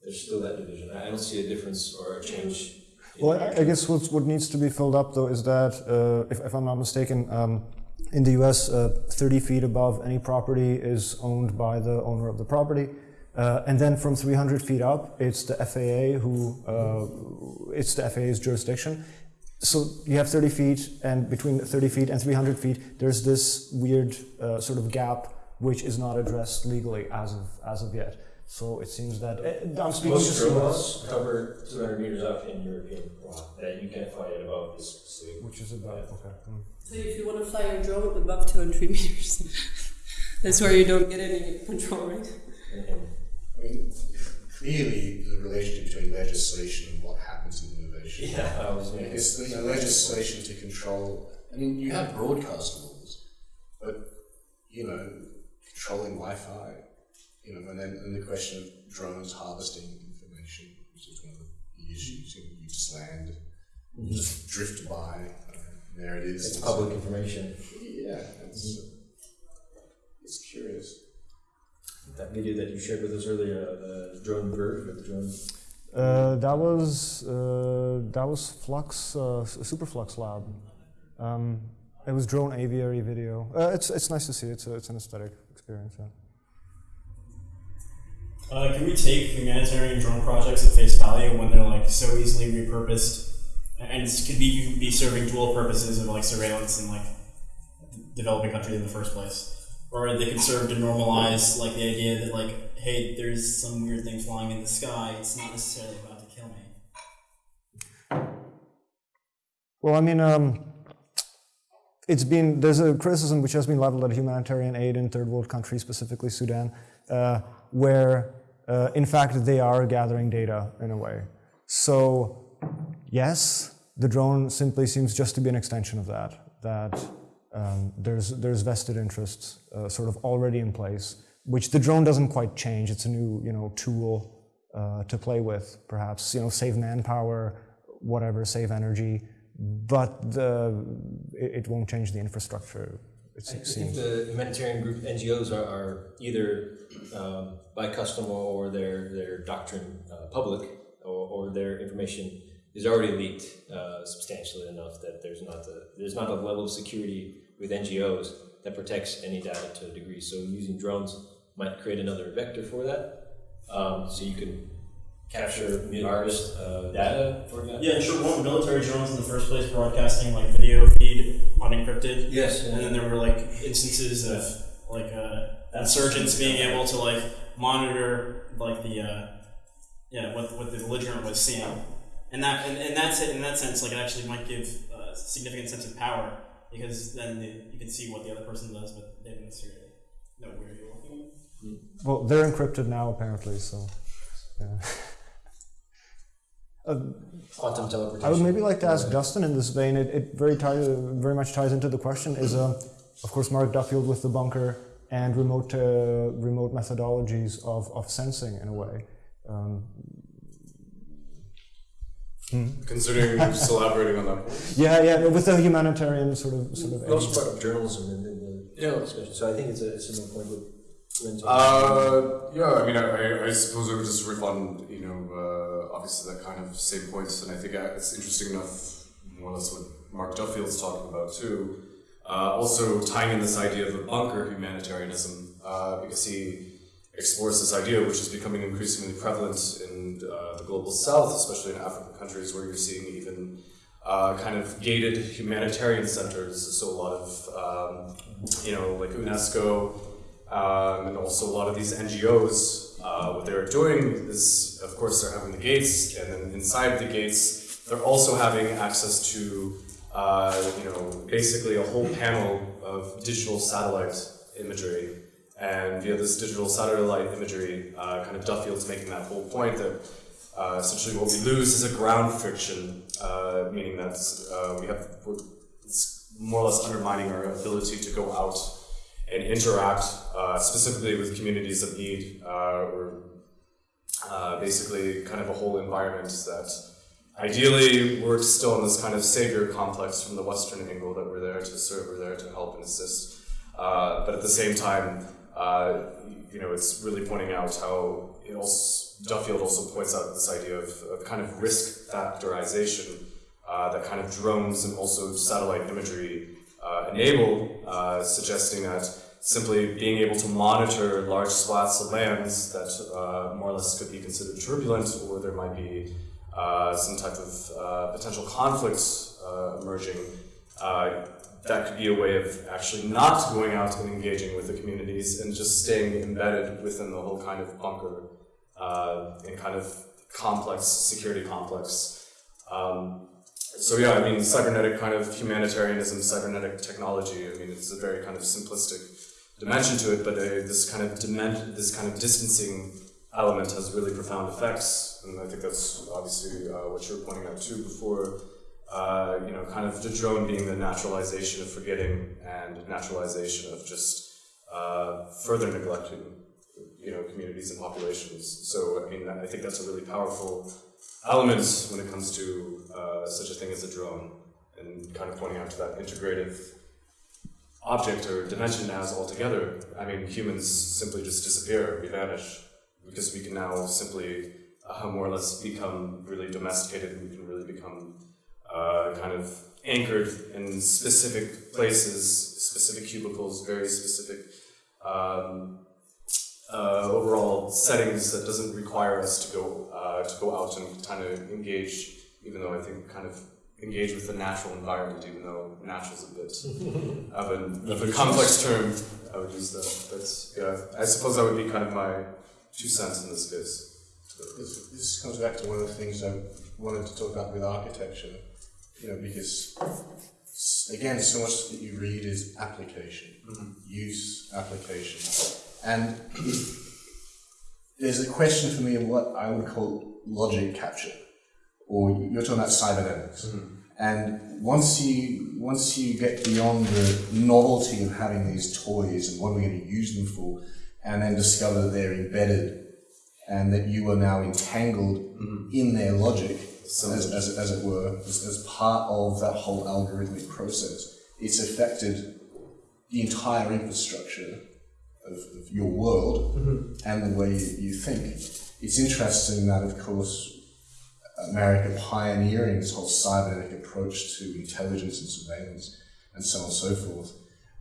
there's still that division. I don't see a difference or a change. Well, I, I guess what, what needs to be filled up though is that, uh, if, if I'm not mistaken, um, in the US, uh, 30 feet above any property is owned by the owner of the property. Uh, and then from 300 feet up, it's the FAA who, uh, it's the FAA's jurisdiction. So you have 30 feet, and between 30 feet and 300 feet, there's this weird uh, sort of gap which is not addressed legally as of, as of yet. So it seems that, uh, I'm speaking Most just drone from laws cover 200 meters up in European law that you can't fly it above this specific. which is about, okay. mm. So if you want to fly your drone above 200 meters, that's where you don't get any control, right? And, and I mean, clearly, the relationship between legislation and what happens in innovation. yeah, I was I guess the legislation to control. I mean, you have broadcast laws, but you know, controlling Wi-Fi. You know, and then and the question of drones harvesting information, which is one of the issues. You, know, you just land, you just drift by. There it is. It's public information. Yeah, it's it's curious. That video that you shared with us earlier, uh, the drone bird with the drone. Uh, that was uh, that was Flux uh, S- Superflux Lab. Um, it was drone aviary video. Uh, it's it's nice to see. It's a, it's an aesthetic experience. Yeah. Uh, can we take humanitarian drone projects at face value when they're like so easily repurposed and it could be be serving dual purposes of like surveillance in like developing countries in the first place, or they could serve to normalize like the idea that like hey, there's some weird thing flying in the sky. It's not necessarily about to kill me. Well, I mean, um, it's been there's a criticism which has been leveled at humanitarian aid in third world countries, specifically Sudan, uh, where uh, in fact they are gathering data in a way. So yes, the drone simply seems just to be an extension of that. That um, there's there's vested interests uh, sort of already in place, which the drone doesn't quite change. It's a new you know tool uh, to play with, perhaps you know save manpower, whatever, save energy, but the, it, it won't change the infrastructure. It I think the humanitarian group NGOs are, are either um, by custom or their their doctrine uh, public or, or their information is already leaked uh, substantially enough that there's not the there's not a level of security with NGOs that protects any data to a degree. So using drones might create another vector for that. Um, so you can capture harvest uh, data, for example. Yeah, and sure. Weren't military drones in the first place broadcasting like video feed unencrypted? Yes. And then there were like instances of like uh, insurgents being able to like monitor like the uh, yeah what what the belligerent was seeing, and that and, and that's it in that sense like it actually might give a significant sense of power because then the, you can see what the other person does, but they don't necessarily know where you're looking. Well, they're encrypted now, apparently, so. Yeah. Uh, Quantum teleportation. I would maybe like to ask Dustin in this vein. It, it very ties, very much ties into the question. Is uh, of course Mark Duffield with the bunker and remote uh, remote methodologies of, of sensing in a way. Um, hmm. Considering just elaborating on that point. Yeah, yeah, no, with the humanitarian sort of sort of. We also brought up journalism in, in the Yeah. discussion, so I think it's a, it's a similar point with Uh, yeah, I mean, I, I- I suppose I would just riff on, you know, uh, obviously that kind of same points, and I think uh, it's interesting enough, more or less what Mark Duffield's talking about too. Uh, also tying in this idea of a bunker humanitarianism, uh, because he explores this idea, which is becoming increasingly prevalent in uh, the global south, especially in African countries, where you're seeing even uh, kind of gated humanitarian centers. So a lot of, um, you know, like UNESCO, um, and also a lot of these NGOs, uh, what they're doing is, of course, they're having the gates, and then inside the gates, they're also having access to, uh, you know, basically a whole panel of digital satellite imagery. And via this digital satellite imagery, uh, kind of Duffield's making that whole point that uh, essentially what we lose is a ground friction, uh, meaning that uh, we have, it's more or less undermining our ability to go out and interact uh, specifically with communities of need uh, or basically kind of a whole environment that ideally we're still in this kind of savior complex from the Western angle that we're there to serve, we're there to help and assist. Uh, but at the same time, uh, you know, it's really pointing out how also, Duffield also points out this idea of, of kind of risk factorization uh, that kind of drones and also satellite imagery uh, enable, uh, suggesting that simply being able to monitor large swaths of lands that uh, more or less could be considered turbulent or there might be uh, some type of potential conflicts emerging, that could be a way of actually not going out and engaging with the communities and just staying embedded within the whole kind of bunker uh, and kind of complex security complex. Um, so yeah, I mean, cybernetic kind of humanitarianism, cybernetic technology. I mean, it's a very kind of simplistic dimension to it, but uh, this kind of this kind of distancing element has really profound effects, and I think that's obviously uh, what you're pointing out too before. Uh, you know, kind of the drone being the naturalization of forgetting and naturalization of just uh, further neglecting, you know, communities and populations. So, I mean, I think that's a really powerful element when it comes to uh, such a thing as a drone, and kind of pointing out to that integrative object or dimension as altogether. I mean, humans simply just disappear, we vanish, because we can now simply uh, more or less become really domesticated, and we can really become uh, kind of anchored in specific places, specific cubicles, very specific um, uh, overall settings that doesn't require us to go uh, to go out and kind of engage, even though I think kind of engage with the natural environment, even though natural is a bit of, an, of a complex term. I would use that, but yeah, I suppose that would be kind of my two cents in this case. This, this comes back to one of the things I wanted to talk about with architecture, you know, because again, so much that you read is application, mm-hmm. use, application, and there's a question for me of what I would call logic capture, or you're talking about cybernetics, mm-hmm. and once you once you get beyond the novelty of having these toys and what are we going to use them for, and then discover that they're embedded and that you are now entangled in their logic, as, as, as it were, as, as part of that whole algorithmic process. It's affected the entire infrastructure of, of your world and the way you, you think. It's interesting that, of course, America pioneering this whole cybernetic approach to intelligence and surveillance and so on and so forth,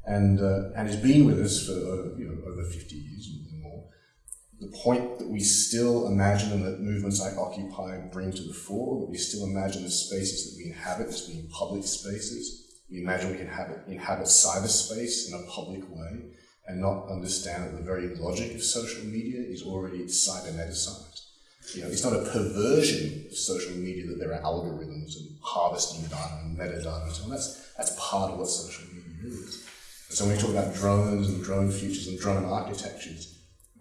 and uh, and has been with us for uh, you know over fifty years and more. The point that we still imagine and that movements like Occupy bring to the fore, that we still imagine the spaces that we inhabit as being public spaces. We imagine we can inhabit, inhabit cyberspace in a public way and not understand that the very logic of social media is already cyberneticized. You know, it's not a perversion of social media that there are algorithms and harvesting data and metadata and so. That's, that's part of what social media is. So when we talk about drones and drone futures and drone architectures,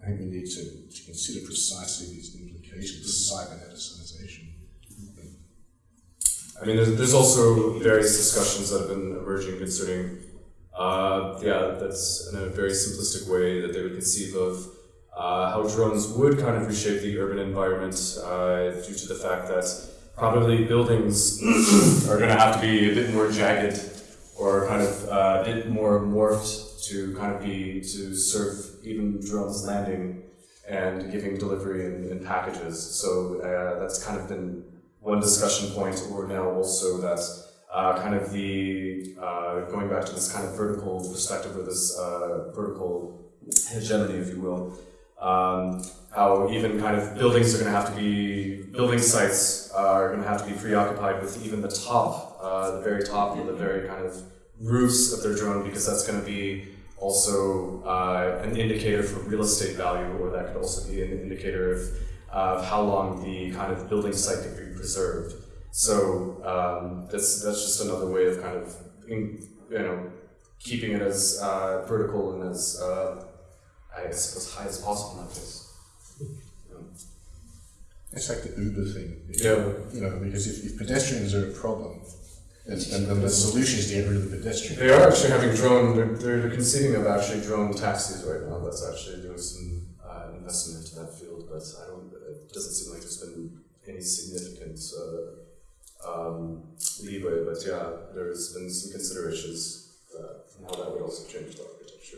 I think we need to, to consider precisely these implications of cyberneticization. I mean, there's, there's also various discussions that have been emerging concerning, uh, yeah, that's in a very simplistic way that they would conceive of uh, how drones would kind of reshape the urban environment uh, due to the fact that probably buildings are going to have to be a bit more jagged or kind of uh, a bit more morphed to kind of be to serve even drones landing and giving delivery in packages. So uh, that's kind of been one discussion point, or now also that uh, kind of the uh, going back to this kind of vertical perspective or this uh, vertical hegemony, if you will. Um, how even kind of buildings are going to have to be building sites are going to have to be preoccupied with even the top, uh, the very top, or the very kind of roofs of their drone, because that's going to be also uh, an indicator for real estate value, or that could also be an indicator of, of how long the kind of building site could be preserved. So um, that's that's just another way of kind of in, you know keeping it as uh, vertical and as uh, I guess as high as possible in that case. It's like the Uber thing. Yeah. You know, because if, if pedestrians are a problem, then, then, then the solution is to get rid of the pedestrian. They are actually having drone. They're, they're conceiving of actually drone taxis right now. That's actually doing some uh, investment into that field, but I don't. It doesn't seem like there's been any significant uh, um, leeway. But yeah, there's been some considerations uh, on how that would also change the architecture.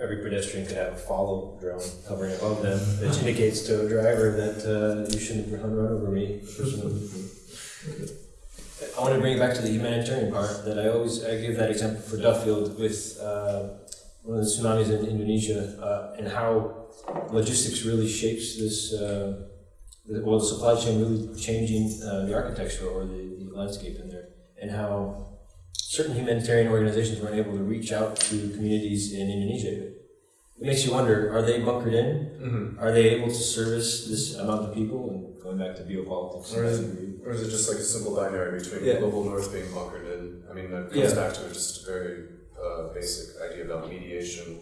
Every pedestrian could have a follow drone hovering above them, which indicates to a driver that uh, you shouldn't run, run over me. I want to bring it back to the humanitarian part. That I always I give that example for Duffield with uh, one of the tsunamis in Indonesia uh, and how logistics really shapes this. Uh, the, well, the supply chain really changing uh, the architecture or the, the landscape in there, and how certain humanitarian organizations weren't able to reach out to communities in Indonesia. It makes you wonder: Are they bunkered in? Mm-hmm. Are they able to service this amount of people? And going back to biopolitics, Or is Or is it just like a simple binary between Yeah. global north being bunkered in? I mean, that comes Yeah. back to just a very uh, basic idea about mediation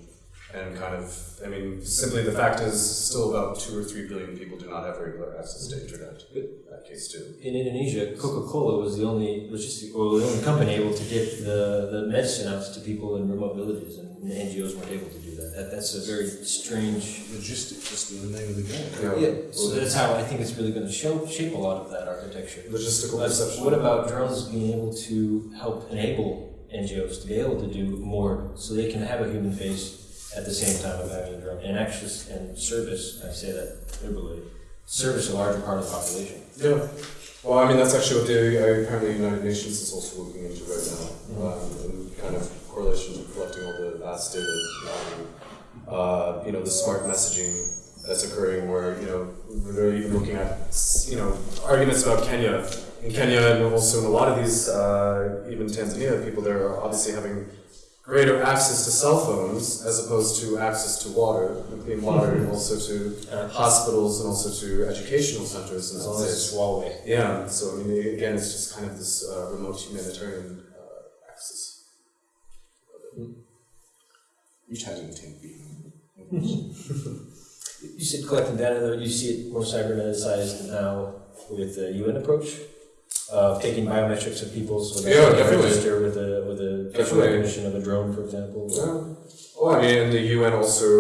and kind of, I mean, simply the fact is still about two or three billion people do not have regular access to internet. That case too. in Indonesia, Coca-Cola was the only logistic, or the only company able to get the, the medicine out to people in remote villages, and the NGOs weren't able to do that. that that's a very strange. Logistics is the name of the game. Yeah, so that's how I think it's really going to show shape a lot of that architecture. Logistical But perception. what about drones being able to help enable NGOs to be able to do more, so they can have a human face at the same time of having a drone, and actually and service. I say that liberally, service a larger part of the population. Yeah. Well, I mean, that's actually what the uh, apparently United Nations is also looking into right now, um, in kind of correlation to collecting all the vast data, um, uh, you know, the smart messaging that's occurring, where you know they're even looking at you know arguments about Kenya. In Kenya, and also in a lot of these, uh, even Tanzania, people there are obviously having greater access to cell phones as opposed to access to water, clean water, and also to Uh, hospitals and also to educational centers and as all long as this. it's Huawei. Yeah, so I mean, again, it's just kind of this uh, remote humanitarian uh, axis. Which has intent being. You said collecting data, though, you see it more cyberneticized now with the UN approach of taking biometrics of people so that Yeah, can definitely. register with a with a facial recognition of a drone, for example. Yeah. Well, I mean, the UN also,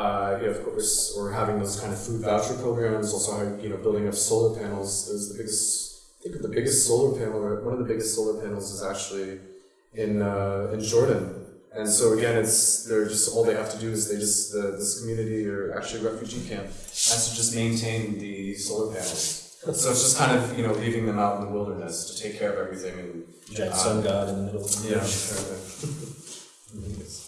uh, yeah, of course, or having those kind of food voucher programs, also you know, building up solar panels. There's the biggest, I think the biggest solar panel, or one of the biggest solar panels is actually in uh, in Jordan. And so again, it's they're just all they have to do is they just the, this community or actually refugee camp has to just maintain the solar panels. So it's just kind of you know leaving them out in the wilderness to take care of everything and Giant Uh, sun god in the middle. of the yeah. bush.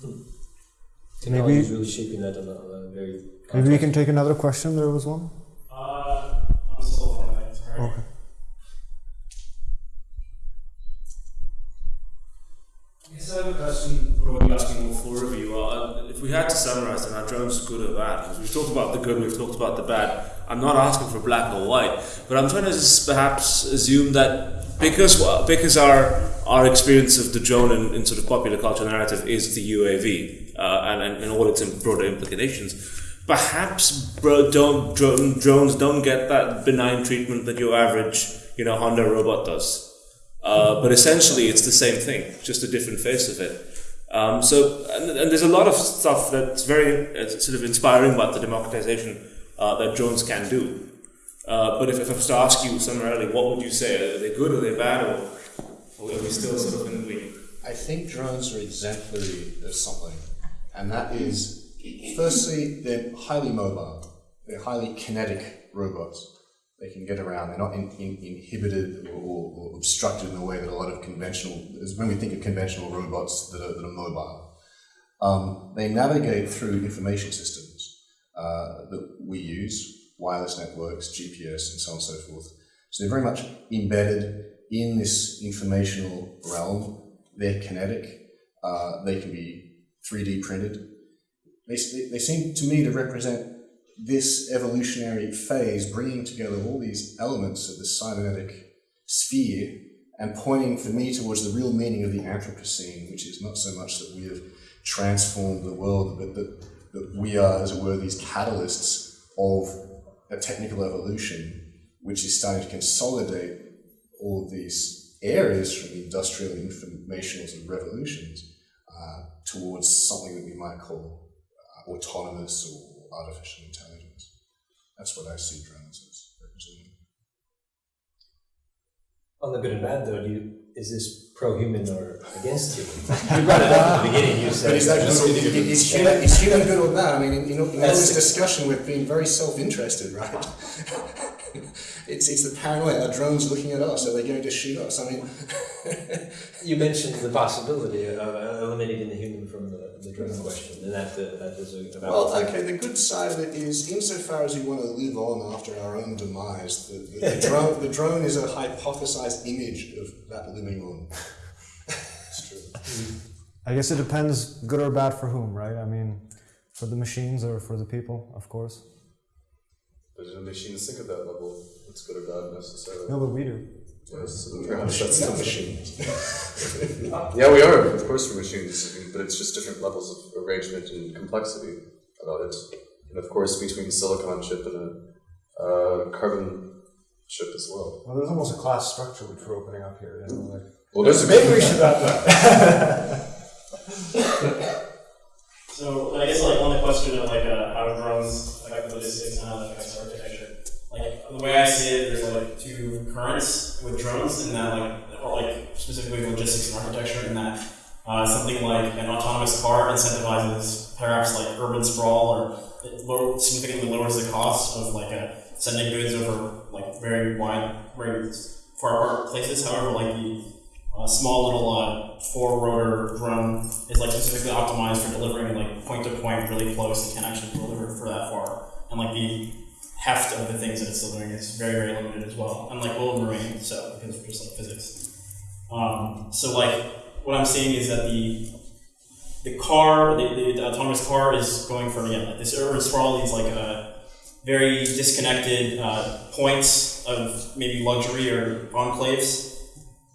Technology Maybe- is really shaping that on a, on a very. Maybe we can take another question. There was one. Uh, I'm still on that. Sorry. Okay. I have a question, probably asking all four of you. Uh, if we had to summarize, then are drones good or bad? Because we've talked about the good, we've talked about the bad. I'm not asking for black or white, but I'm trying to perhaps assume that because because our our experience of the drone in, in sort of popular culture narrative is the UAV uh, and, and, and all its broader implications, perhaps bro, don't, drone, drones don't get that benign treatment that your average you know Honda robot does. Uh, but essentially, it's the same thing, just a different face of it. Um, so, and, and there's a lot of stuff that's very uh, sort of inspiring about the democratization uh, that drones can do. Uh, but if, if I was to ask you summarily, what would you say? Are they good? Are they bad? Or, or are we still sort of in the between? I think drones are exemplary of something, and that is, firstly, they're highly mobile. They're highly kinetic robots. They can get around. They're not in, in, inhibited or, or obstructed in the way that a lot of conventional, when we think of conventional robots that are, that are mobile. Um, they navigate through information systems uh, that we use, wireless networks, GPS, and so on and so forth. So they're very much embedded in this informational realm. They're kinetic. Uh, they can be 3D printed. They, they seem to me to represent this evolutionary phase, bringing together all these elements of the cybernetic sphere and pointing for me towards the real meaning of the Anthropocene, which is not so much that we have transformed the world, but that, that we are, as it were, these catalysts of a technical evolution, which is starting to consolidate all of these areas from the industrial informationals and revolutions uh, towards something that we might call uh, autonomous or artificial intelligence. That's what I see drones as representing. On the good and bad, though, do you, is this pro-human or against human? You brought it up at the beginning. You said But is that just- good, is, is, human, is human good or bad? I mean, in, in, all- in all this discussion, we've been very self-interested, right? it's, it's the paranoia. Are drones looking at us? Are they going to shoot us? I mean, You mentioned the possibility of uh, eliminating the human from the, the drone question, and that, uh, that is a, about. well, okay. The good side of it is, insofar as we want to live on after our own demise, the, the, the drone, the drone is a hypothesized image of that living on. it's true. I guess it depends, good or bad for whom, right? I mean, for the machines or for the people, of course. But do machines think at that level? It's good or bad necessarily. No, but we do. Yes, so that's not the- machines. Yeah, we are. Of course, we're machines, but it's just different levels of arrangement and complexity about it. And of course, between silicon chip and a uh, carbon chip as well. Well, there's almost a class structure which we're opening up here. You know, like Well, there's a maybe we should wrap that. So I guess like on the question of like uh, how drones affect logistics and how that affects architecture, like the way I see it, there's like two currents with drones, and that like or like specifically logistics and architecture, and that uh, something like an autonomous car incentivizes perhaps like urban sprawl, or it low, significantly lowers the cost of like uh, sending goods over like very wide, very far apart places. However, like the uh, small little uh, four rotor drone is like specifically optimized for delivering like point to point really close. It can actually deliver for that far, and like the heft of the things that it's delivering is very very limited as well. Unlike will marine, so because of just like physics. Um, so like what I'm seeing is that the the car, the, the, the autonomous car is going from yeah, like this urban sprawl, these like uh, very disconnected uh, points of maybe luxury or enclaves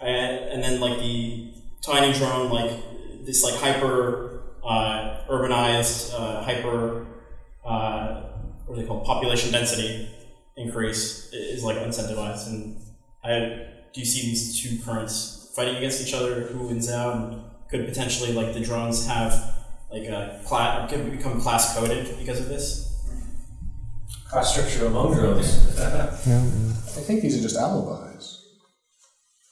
and, and then like the tiny drone, like this like hyper uh, urbanized, uh, hyper uh, what are they called? Population density increase is like incentivized. And I do you see these two currents fighting against each other? Who wins out? And could potentially like the drones have like a class could become class coded because of this? Class structure among drones. I think these are just alibis.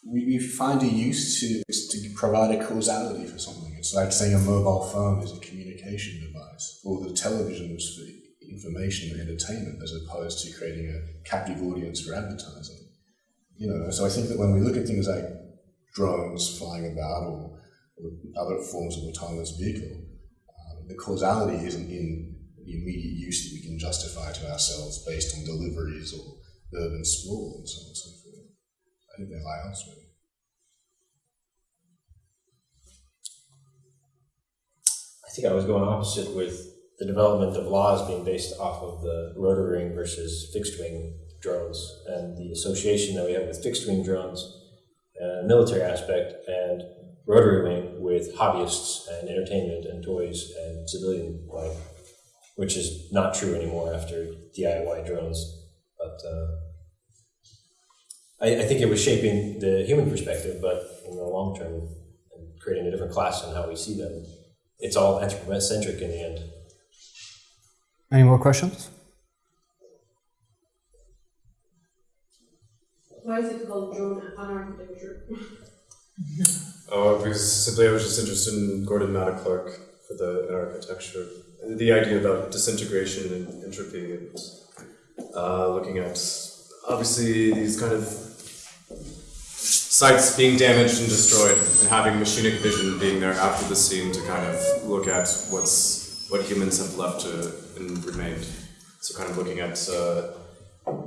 We, we find a use to, to provide a causality for something. It's like saying a mobile phone is a communication device, or the television was for information and entertainment, as opposed to creating a captive audience for advertising. You know, so I think that when we look at things like drones flying about or, or other forms of autonomous vehicle, um, the causality isn't in the immediate use that we can justify to ourselves based on deliveries or urban sprawl and so on and so forth. I think they lie elsewhere. I think I was going opposite with the development of laws being based off of the rotary wing versus fixed wing drones and the association that we have with fixed wing drones and military aspect and rotary wing with hobbyists and entertainment and toys and civilian life, which is not true anymore after DIY drones. But uh, I, I think it was shaping the human perspective, but in the long term, creating a different class on how we see them it's all anthropocentric in the end. Any more questions? Why is it called drone architecture? Oh, because simply I was just interested in Gordon Matta Clark for the architecture. The idea about disintegration and entropy and uh, looking at obviously these kind of sites being damaged and destroyed and having machinic vision being there after the scene to kind of look at what's what humans have left to and remained. So kind of looking at uh,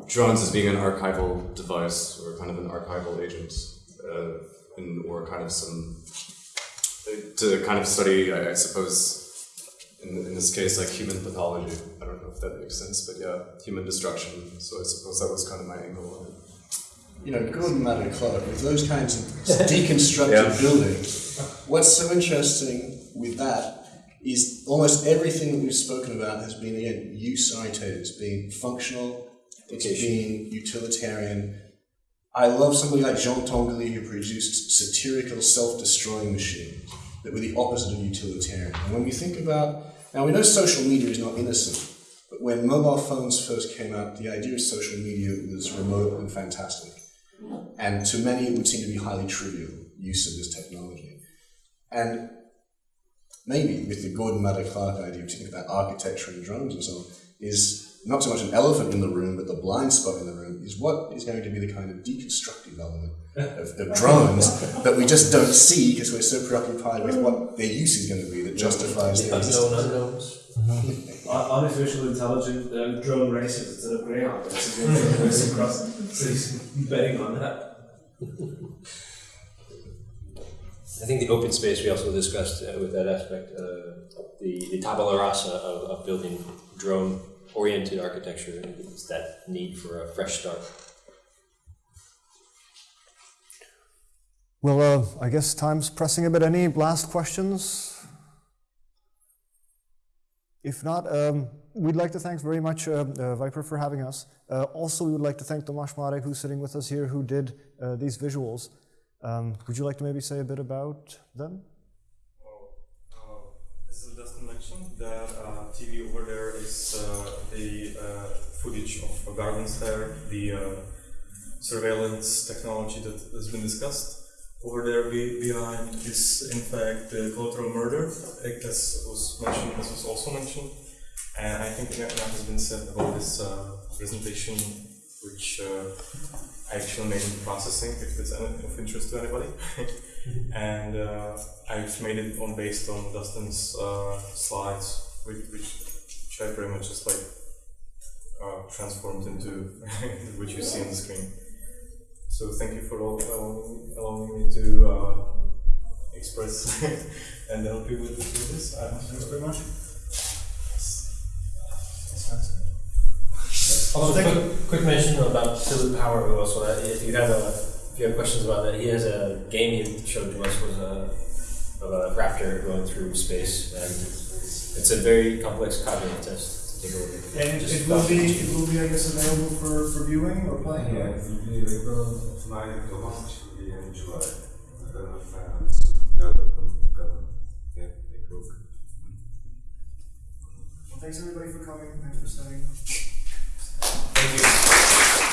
drones as being an archival device or kind of an archival agent, uh, and, or kind of some to kind of study, I, I suppose, in, in this case, like human pathology. I don't know if that makes sense, but yeah, human destruction. So I suppose that was kind of my angle on it. You know, Gordon Matta Clark, with those kinds of deconstructed Yeah. buildings, what's so interesting with that is almost everything that we've spoken about has been, again, use oriented. It's been functional, it's been utilitarian. I love somebody like Jean Tinguely who produced satirical self-destroying machines that were the opposite of utilitarian. And when we think about, now we know social media is not innocent, but when mobile phones first came out, the idea of social media was remote and fantastic. And to many, it would seem to be highly trivial use of this technology. And maybe with the Gordon Matta Clark idea, which you think about architecture and drones and so on, is not so much an elephant in the room, but the blind spot in the room is what is going to be the kind of deconstructive element of, of drones that we just don't see because we're so preoccupied with what their use is going to be that justifies their existence. Unknown unknowns. Ar- Artificial intelligent uh, drone races instead of greyhound racing racing across cities, betting on that. I think the open space we also discussed uh, with that aspect, uh, the, the tabula rasa of, of building drone oriented architecture is that need for a fresh start. Well, uh, I guess time's pressing a bit. Any last questions? If not, um, we'd like to thank very much uh, uh, Viper for having us. Uh, also, we would like to thank Tomasz Marek, who's sitting with us here, who did uh, these visuals. Um, would you like to maybe say a bit about them? Uh, as Dustin mentioned, that uh, TV over there is uh, the uh, footage of Gorgon Stare, the uh, surveillance technology that has been discussed. Over there be, behind is in fact the collateral murder, as was mentioned, as was also mentioned. And I think enough has been said about this uh, presentation, which I actually made in processing, if it's of interest to anybody. and uh, I've made it on based on Dustin's uh, slides, which, which, I pretty much just like uh, transformed into what you see on the screen. So thank you for all, allowing, allowing me to uh, express and help you with, with this. Thanks very much. Also, quick, quick mention about Philip Power, who also, uh, if you have a, if you have questions about that, he has a game he showed to us was a, of a raptor going through space, and it's a very complex cognitive test to take a look at. And it, it will be, it will be, I guess, available for, for viewing or playing. Yeah, it will be available tonight, the launch will be in July. I don't know if fans gather, come together, yeah, take a look. Well, thanks everybody for coming. Thanks for staying. Thank you.